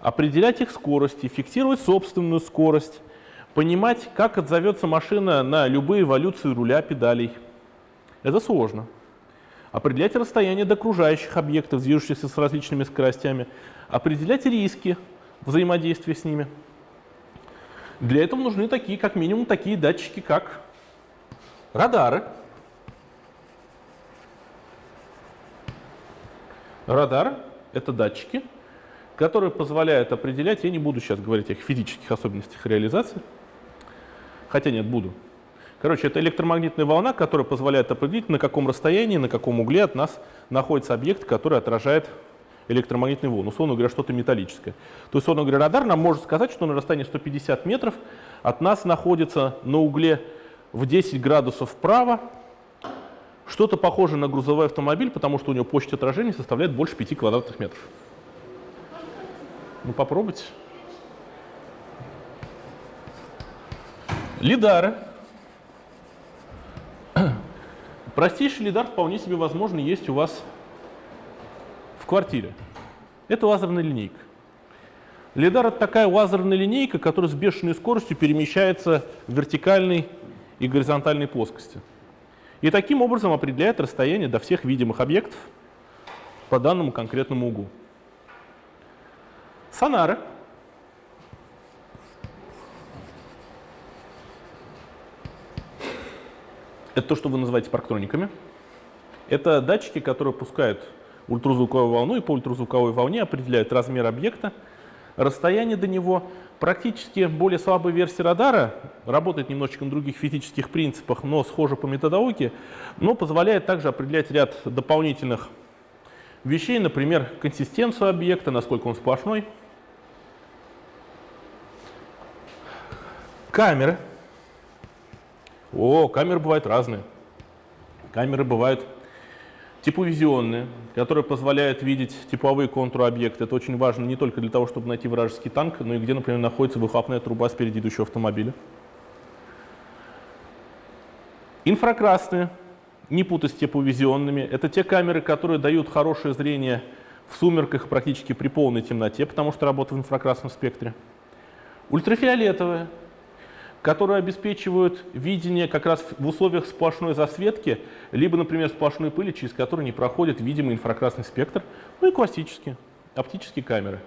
определять их скорости, фиксировать собственную скорость, Понимать, как отзовется машина на любые эволюции руля, педалей. Это сложно. Определять расстояние до окружающих объектов, движущихся с различными скоростями. Определять риски взаимодействия с ними. Для этого нужны такие, как минимум, такие датчики, как радары. Радар — это датчики, которые позволяют определять, я не буду сейчас говорить о их физических особенностях реализации, Хотя нет, буду. Короче, это электромагнитная волна, которая позволяет определить, на каком расстоянии, на каком угле от нас находится объект, который отражает электромагнитную волну. Условно говоря, что-то металлическое. То есть, условно говоря, радар нам может сказать, что на расстоянии 150 метров от нас находится на угле в 10 градусов вправо что-то похожее на грузовой автомобиль, потому что у него площадь отражения составляет больше 5 квадратных метров. Ну, попробуйте. Лидары. Простейший лидар вполне себе возможно есть у вас в квартире. Это лазерная линейка. Лидар — это такая лазерная линейка, которая с бешеной скоростью перемещается в вертикальной и горизонтальной плоскости. И таким образом определяет расстояние до всех видимых объектов по данному конкретному углу. Сонары. Это то, что вы называете парктрониками. Это датчики, которые пускают ультразвуковую волну и по ультразвуковой волне определяют размер объекта, расстояние до него. Практически более слабая версия радара, работает немножечко на других физических принципах, но схожа по методологии, но позволяет также определять ряд дополнительных вещей, например, консистенцию объекта, насколько он сплошной. Камеры. О, камеры бывают разные. Камеры бывают типовизионные, которые позволяют видеть типовые контуры объекта. Это очень важно не только для того, чтобы найти вражеский танк, но и где, например, находится выхлопная труба спереди идущего автомобиля. Инфракрасные не путать с тепловизионными. Это те камеры, которые дают хорошее зрение в сумерках практически при полной темноте, потому что работают в инфракрасном спектре. Ультрафиолетовые, которые обеспечивают видение как раз в условиях сплошной засветки, либо, например, сплошной пыли, через которую не проходит видимый инфракрасный спектр, ну и классические оптические камеры.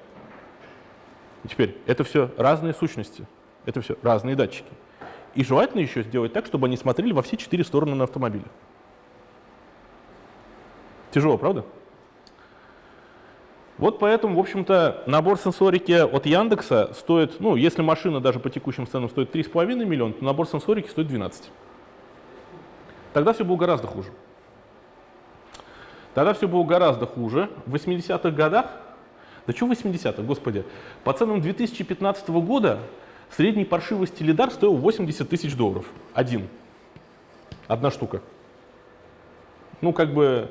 И теперь, это все разные сущности, это все разные датчики. И желательно еще сделать так, чтобы они смотрели во все четыре стороны на автомобиле. Тяжело, правда? Вот поэтому, в общем-то, набор сенсорики от Яндекса стоит, ну, если машина даже по текущим ценам стоит 3,5 миллиона, то набор сенсорики стоит 12. Тогда все было гораздо хуже. Тогда все было гораздо хуже. В 80-х годах, да что в 80-х, господи, по ценам 2015 года средний паршивый стилидар стоил 80 тысяч долларов. Один. Одна штука. Ну, как бы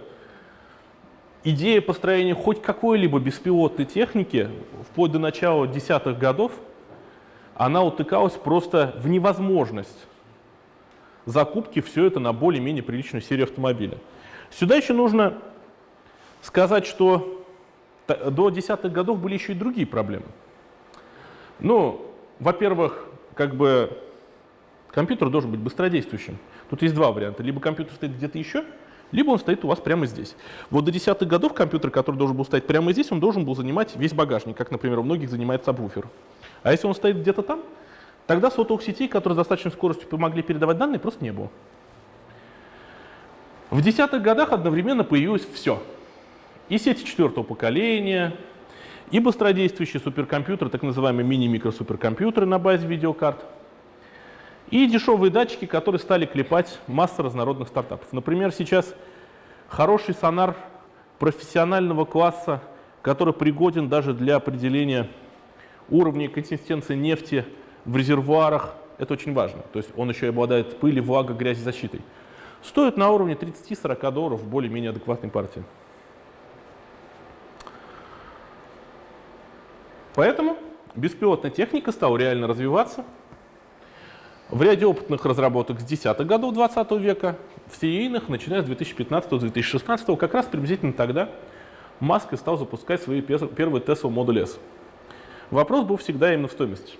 идея построения хоть какой-либо беспилотной техники вплоть до начала десятых годов, она утыкалась просто в невозможность закупки все это на более-менее приличную серию автомобиля. Сюда еще нужно сказать, что до десятых годов были еще и другие проблемы. Ну, во-первых, как бы компьютер должен быть быстродействующим. Тут есть два варианта. Либо компьютер стоит где-то еще, либо он стоит у вас прямо здесь. Вот до десятых годов компьютер, который должен был стоять прямо здесь, он должен был занимать весь багажник, как, например, у многих занимает сабвуфер. А если он стоит где-то там, тогда сотовых сетей, которые с достаточной скоростью помогли передавать данные, просто не было. В десятых годах одновременно появилось все. И сети четвертого поколения, и быстродействующие суперкомпьютеры, так называемые мини-микросуперкомпьютеры на базе видеокарт – и дешевые датчики, которые стали клепать масса разнородных стартапов. Например, сейчас хороший сонар профессионального класса, который пригоден даже для определения уровня консистенции нефти в резервуарах. Это очень важно. То есть он еще и обладает пыли, влага, грязезащитой. Стоит на уровне 30-40 долларов в более-менее адекватной партии. Поэтому беспилотная техника стала реально развиваться. В ряде опытных разработок с 10-х годов 20 века, в серийных, начиная с 2015-2016, как раз приблизительно тогда Маск и стал запускать свои первые Tesla Model S. Вопрос был всегда именно в стоимости.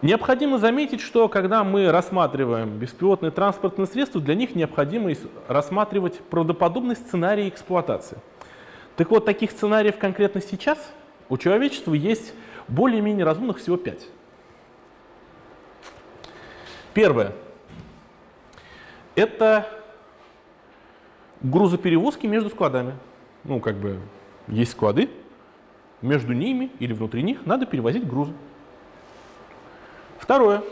Необходимо заметить, что когда мы рассматриваем беспилотные транспортные средства, для них необходимо рассматривать правдоподобный сценарий эксплуатации. Так вот, таких сценариев конкретно сейчас у человечества есть более-менее разумных всего пять. Первое. Это грузоперевозки между складами. Ну, как бы есть склады, между ними или внутри них надо перевозить грузы. Второе.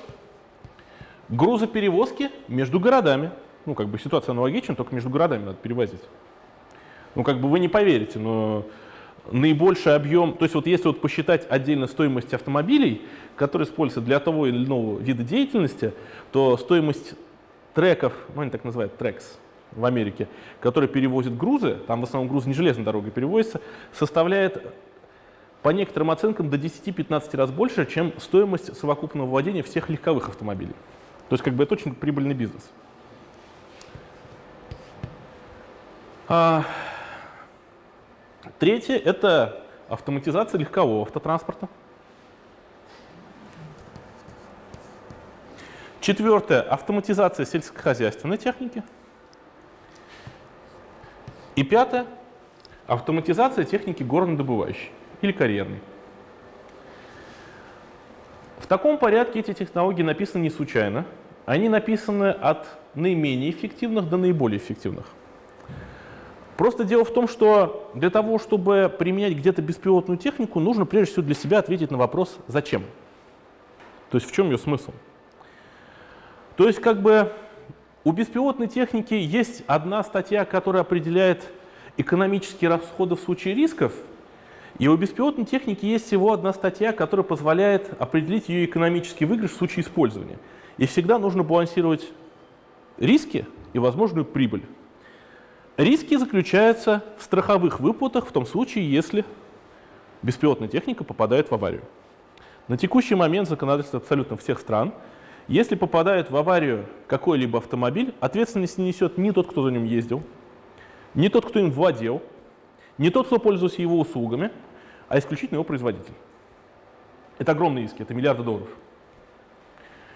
Грузоперевозки между городами. Ну, как бы ситуация аналогична, только между городами надо перевозить. Ну, как бы вы не поверите, но наибольший объем, то есть вот если вот посчитать отдельно стоимость автомобилей, которые используются для того или иного вида деятельности, то стоимость треков, ну они так называют трекс в Америке, которые перевозят грузы, там в основном грузы не железной дорогой перевозятся, составляет по некоторым оценкам до 10-15 раз больше, чем стоимость совокупного владения всех легковых автомобилей. То есть как бы это очень прибыльный бизнес. А, третье – это автоматизация легкового автотранспорта. Четвертое – автоматизация сельскохозяйственной техники. И пятое – автоматизация техники горнодобывающей или карьерной. В таком порядке эти технологии написаны не случайно. Они написаны от наименее эффективных до наиболее эффективных. Просто дело в том, что для того, чтобы применять где-то беспилотную технику, нужно прежде всего для себя ответить на вопрос «зачем?». То есть в чем ее смысл? То есть как бы у беспилотной техники есть одна статья, которая определяет экономические расходы в случае рисков, и у беспилотной техники есть всего одна статья, которая позволяет определить ее экономический выигрыш в случае использования. И всегда нужно балансировать риски и возможную прибыль. Риски заключаются в страховых выплатах в том случае, если беспилотная техника попадает в аварию. На текущий момент законодательство абсолютно всех стран, если попадает в аварию какой-либо автомобиль, ответственность не несет ни тот, кто за ним ездил, ни тот, кто им владел, не тот, кто пользуется его услугами, а исключительно его производитель. Это огромные риски, это миллиарды долларов.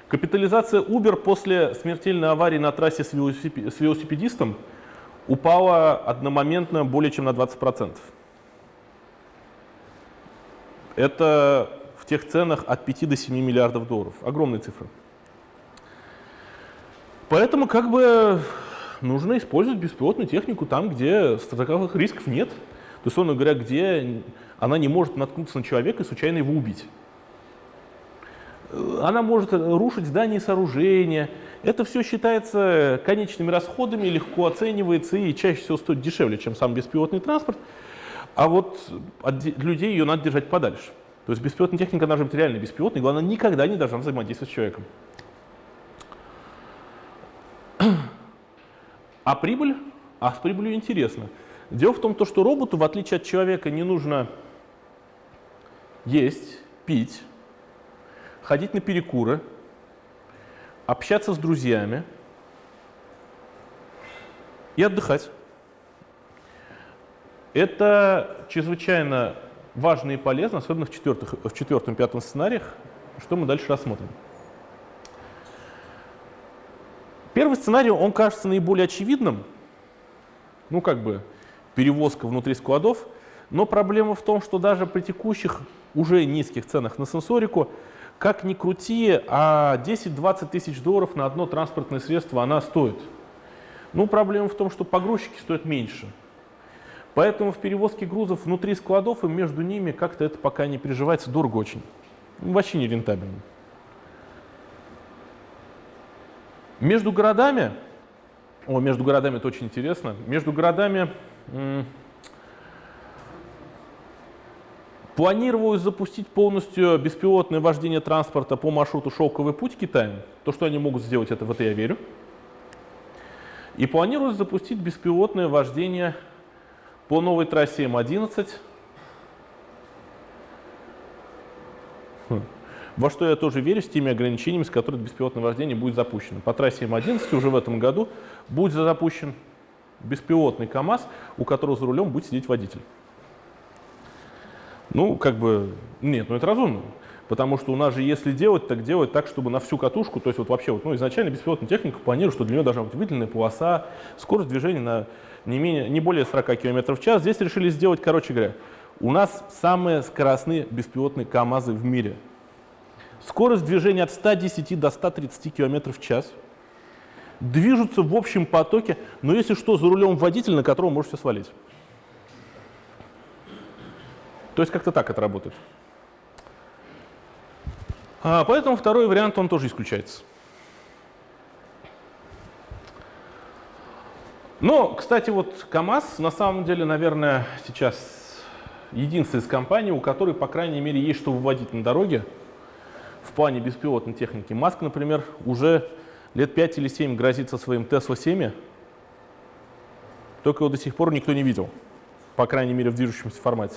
Капитализация Uber после смертельной аварии на трассе с велосипедистом упала одномоментно более чем на 20%. Это в тех ценах от 5 до 7 миллиардов долларов. Огромные цифры. Поэтому как бы нужно использовать беспилотную технику там, где страховых рисков нет. То есть, говоря, где она не может наткнуться на человека и случайно его убить. Она может рушить здания и сооружения. Это все считается конечными расходами, легко оценивается и чаще всего стоит дешевле, чем сам беспилотный транспорт. А вот от людей ее надо держать подальше. То есть беспилотная техника должна быть реально беспилотной, главное, никогда не должна взаимодействовать с человеком. А прибыль? А с прибылью интересно. Дело в том, что роботу, в отличие от человека, не нужно есть, пить, ходить на перекуры, общаться с друзьями и отдыхать. Это чрезвычайно важно и полезно, особенно в, четвертых, в четвертом пятом сценариях, что мы дальше рассмотрим. Первый сценарий, он кажется наиболее очевидным, ну как бы перевозка внутри складов, но проблема в том, что даже при текущих уже низких ценах на сенсорику, как ни крути, а 10-20 тысяч долларов на одно транспортное средство она стоит. Ну, проблема в том, что погрузчики стоят меньше. Поэтому в перевозке грузов внутри складов и между ними как-то это пока не переживается дорого очень. Вообще не рентабельно. Между городами, о, между городами это очень интересно, между городами планировалось запустить полностью беспилотное вождение транспорта по маршруту «Шелковый путь» Китая. То, что они могут сделать, это в это я верю. И планировалось запустить беспилотное вождение по новой трассе М11 во что я тоже верю с теми ограничениями, с которыми беспилотное вождение будет запущено. По трассе М11 уже в этом году будет запущен беспилотный КАМАЗ, у которого за рулем будет сидеть водитель. Ну, как бы, нет, ну это разумно. Потому что у нас же, если делать, так делать так, чтобы на всю катушку, то есть вот вообще, вот, ну, изначально беспилотная техника планирует, что для нее должна быть выделенная полоса, скорость движения на не, менее, не более 40 км в час. Здесь решили сделать, короче говоря, у нас самые скоростные беспилотные КАМАЗы в мире – Скорость движения от 110 до 130 км в час. Движутся в общем потоке, но если что, за рулем водитель, на которого можете свалить. То есть как-то так это работает. А, поэтому второй вариант, он тоже исключается. Но, кстати, вот КАМАЗ на самом деле, наверное, сейчас единственная из компаний, у которой, по крайней мере, есть что выводить на дороге в плане беспилотной техники. Маск, например, уже лет 5 или 7 грозится своим Tesla 7, только его до сих пор никто не видел, по крайней мере в движущемся формате.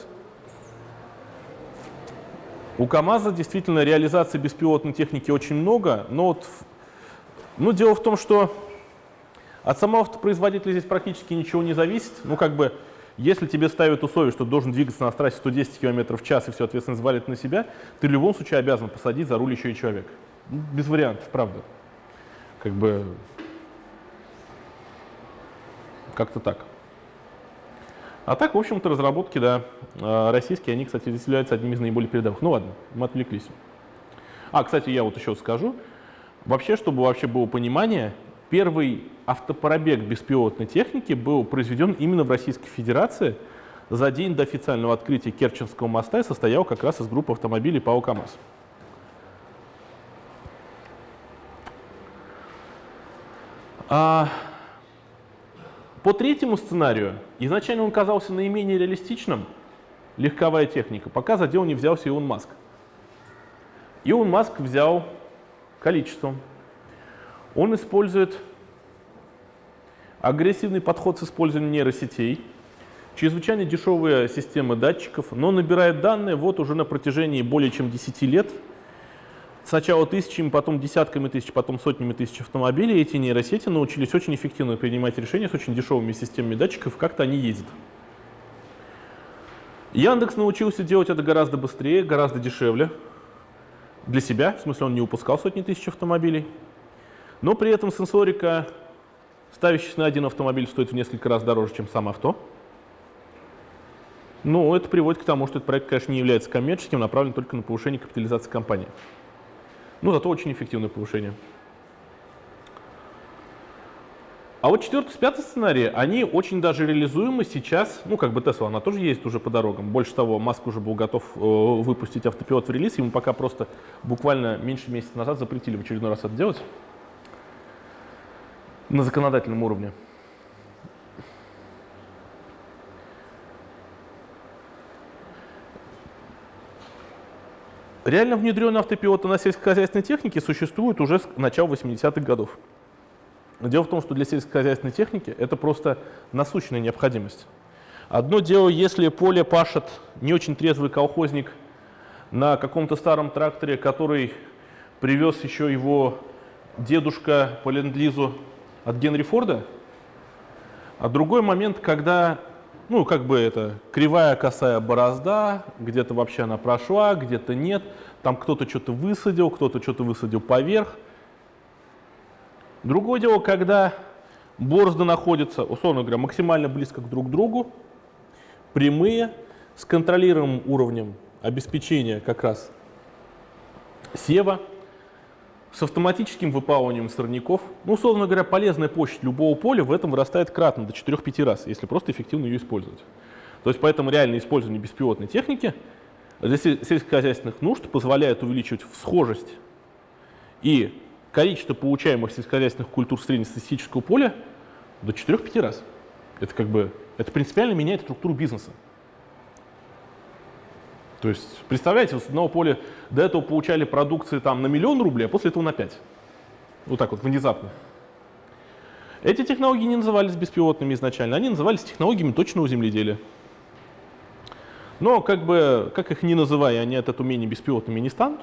У КАМАЗа действительно реализации беспилотной техники очень много, но вот Ну, дело в том, что от самого автопроизводителя здесь практически ничего не зависит. Ну, как бы, если тебе ставят условие, что должен двигаться на трассе 110 км в час и все ответственность валит на себя, ты в любом случае обязан посадить за руль еще и человек. Без вариантов, правда. Как бы, как-то так. А так, в общем-то, разработки, да, а, российские, они, кстати, здесь являются одним из наиболее передовых. Ну ладно, мы отвлеклись. А, кстати, я вот еще скажу. Вообще, чтобы вообще было понимание, первый автопробег беспилотной техники был произведен именно в Российской Федерации за день до официального открытия Керченского моста и состоял как раз из группы автомобилей ПАО КАМАЗ. А, по третьему сценарию, изначально он казался наименее реалистичным, легковая техника, пока за дело не взялся Илон Маск. Илон Маск взял количеством. Он использует агрессивный подход с использованием нейросетей, чрезвычайно дешевые системы датчиков, но набирает данные вот уже на протяжении более чем 10 лет – сначала тысячами, потом десятками тысяч, потом сотнями тысяч автомобилей, эти нейросети научились очень эффективно принимать решения с очень дешевыми системами датчиков, как-то они ездят. Яндекс научился делать это гораздо быстрее, гораздо дешевле. Для себя, в смысле он не упускал сотни тысяч автомобилей. Но при этом сенсорика, ставящаяся на один автомобиль, стоит в несколько раз дороже, чем сам авто. Ну, это приводит к тому, что этот проект, конечно, не является коммерческим, направлен только на повышение капитализации компании. Ну, зато очень эффективное повышение. А вот четвертый, пятый сценарий, они очень даже реализуемы сейчас. Ну, как бы Tesla, она тоже ездит уже по дорогам. Больше того, Маск уже был готов э, выпустить автопилот в релиз. Ему пока просто буквально меньше месяца назад запретили в очередной раз это делать на законодательном уровне. Реально внедренные автопилоты на сельскохозяйственной технике существуют уже с начала 80-х годов. Дело в том, что для сельскохозяйственной техники это просто насущная необходимость. Одно дело, если поле пашет не очень трезвый колхозник на каком-то старом тракторе, который привез еще его дедушка по ленд-лизу от Генри Форда, а другой момент, когда ну, как бы это кривая косая борозда, где-то вообще она прошла, где-то нет. Там кто-то что-то высадил, кто-то что-то высадил поверх. Другое дело, когда борозды находятся, условно говоря, максимально близко друг к другу, прямые, с контролируемым уровнем обеспечения как раз сева, с автоматическим выпалыванием сорняков. Ну, условно говоря, полезная площадь любого поля в этом вырастает кратно, до 4-5 раз, если просто эффективно ее использовать. То есть поэтому реальное использование беспилотной техники для сельскохозяйственных нужд позволяет увеличивать всхожесть и количество получаемых сельскохозяйственных культур среднестатистического поля до 4-5 раз. Это как бы, это принципиально меняет структуру бизнеса. То есть, представляете, с одного поля до этого получали продукции там на миллион рублей, а после этого на 5. Вот так вот, внезапно. Эти технологии не назывались беспилотными изначально, они назывались технологиями точного земледелия. Но как бы, как их ни называя, они от этого умения беспилотными не станут.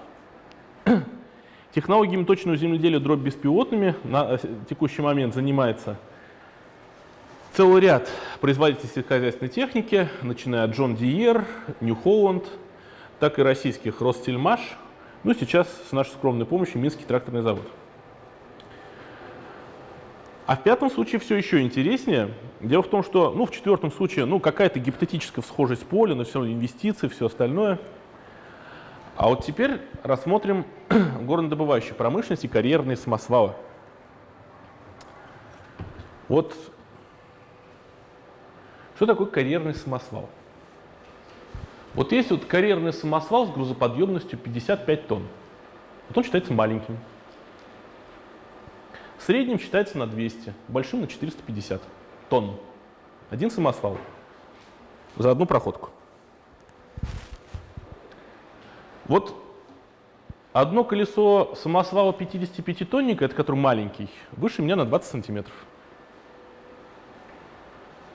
Технологиями точного земледелия дробь беспилотными на э, текущий момент занимается целый ряд производителей сельскохозяйственной техники, начиная от John Deere, New Holland, так и российских Ростельмаш, ну сейчас с нашей скромной помощью Минский тракторный завод. А в пятом случае все еще интереснее. Дело в том, что ну, в четвертом случае ну, какая-то гипотетическая схожесть поля, но все равно инвестиции, все остальное. А вот теперь рассмотрим горнодобывающую промышленность и карьерные самосвалы. Вот что такое карьерный самосвал? Вот есть вот карьерный самосвал с грузоподъемностью 55 тонн. Вот он считается маленьким. Средним считается на 200, большим на 450 тонн. Один самосвал за одну проходку. Вот одно колесо самосвала 55-тонника, это который маленький, выше меня на 20 сантиметров.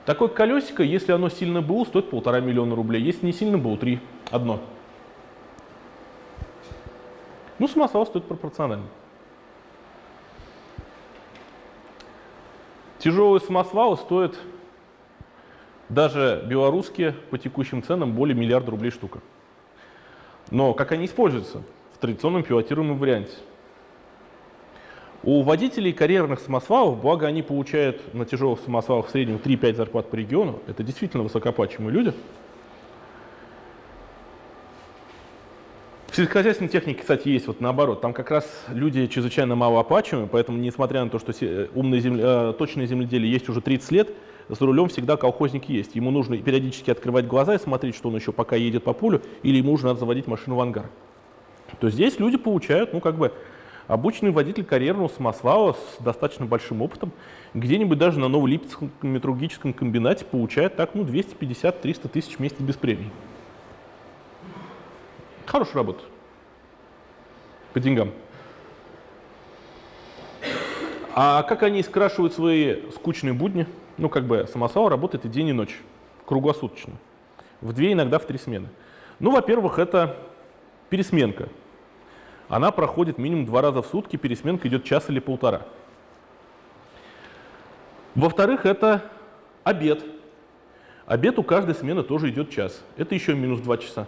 Такое колесико, если оно сильно БУ, стоит полтора миллиона рублей. Если не сильно БУ, три. Одно. Ну, самосвал стоит пропорционально. Тяжелые самосвалы стоят даже белорусские по текущим ценам более миллиарда рублей штука. Но как они используются в традиционном пилотируемом варианте? У водителей карьерных самосвалов, благо они получают на тяжелых самосвалах в среднем 3-5 зарплат по региону, это действительно высокооплачиваемые люди. В сельскохозяйственной технике, кстати, есть вот наоборот. Там как раз люди чрезвычайно малооплачиваемые, поэтому, несмотря на то, что умное земле, э, точное земледелие есть уже 30 лет, за рулем всегда колхозник есть. Ему нужно периодически открывать глаза и смотреть, что он еще пока едет по полю, или ему нужно надо заводить машину в ангар. То здесь люди получают, ну, как бы, обычный водитель карьерного самосвала с достаточно большим опытом, где-нибудь даже на Новолипецком металлургическом комбинате получает так, ну, 250-300 тысяч в месяц без премий. Хорошая работа. По деньгам. А как они скрашивают свои скучные будни? Ну, как бы самосвал работает и день, и ночь, круглосуточно. В две, иногда в три смены. Ну, во-первых, это пересменка. Она проходит минимум два раза в сутки, пересменка идет час или полтора. Во-вторых, это обед. Обед у каждой смены тоже идет час. Это еще минус два часа.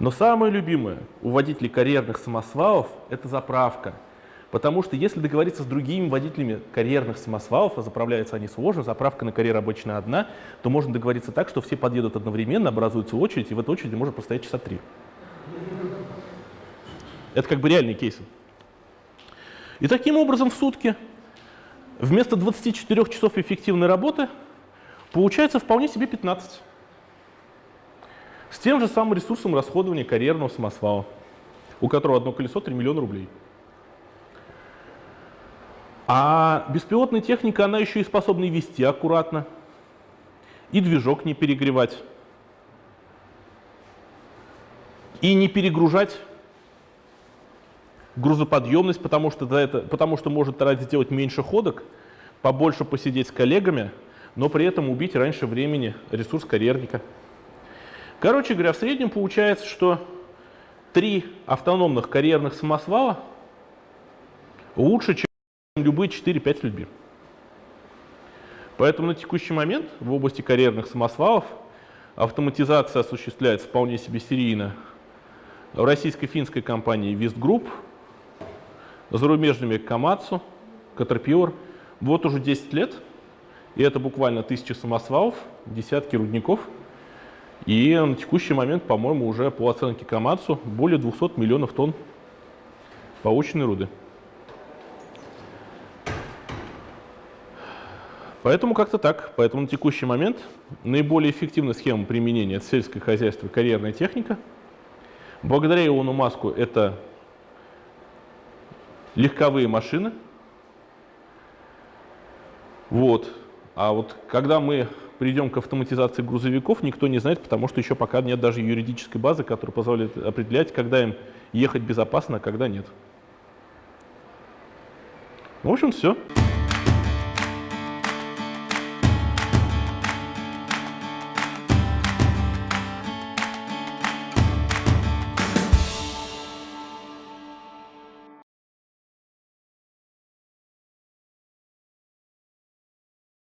Но самое любимое у водителей карьерных самосвалов – это заправка. Потому что если договориться с другими водителями карьерных самосвалов, а заправляются они сложно, заправка на карьер обычно одна, то можно договориться так, что все подъедут одновременно, образуется очередь, и в этой очереди может простоять часа три. Это как бы реальные кейсы. И таким образом в сутки вместо 24 часов эффективной работы получается вполне себе 15. С тем же самым ресурсом расходования карьерного самосвала, у которого одно колесо 3 миллиона рублей. А беспилотная техника, она еще и способна вести аккуратно, и движок не перегревать, и не перегружать грузоподъемность, потому что, это, потому что может тогда сделать меньше ходок, побольше посидеть с коллегами, но при этом убить раньше времени ресурс карьерника. Короче говоря, в среднем получается, что три автономных карьерных самосвала лучше, чем любые 4-5 людьми. Поэтому на текущий момент в области карьерных самосвалов автоматизация осуществляется вполне себе серийно в российско-финской компании Vist Group, зарубежными Камацу, Caterpillar. Вот уже 10 лет, и это буквально тысячи самосвалов, десятки рудников. И на текущий момент, по-моему, уже по оценке Камацу более 200 миллионов тонн полученной руды. Поэтому как-то так. Поэтому на текущий момент наиболее эффективная схема применения – это сельское хозяйство и карьерная техника. Благодаря Илону Маску это легковые машины. Вот. А вот когда мы придем к автоматизации грузовиков, никто не знает, потому что еще пока нет даже юридической базы, которая позволяет определять, когда им ехать безопасно, а когда нет. В общем, все.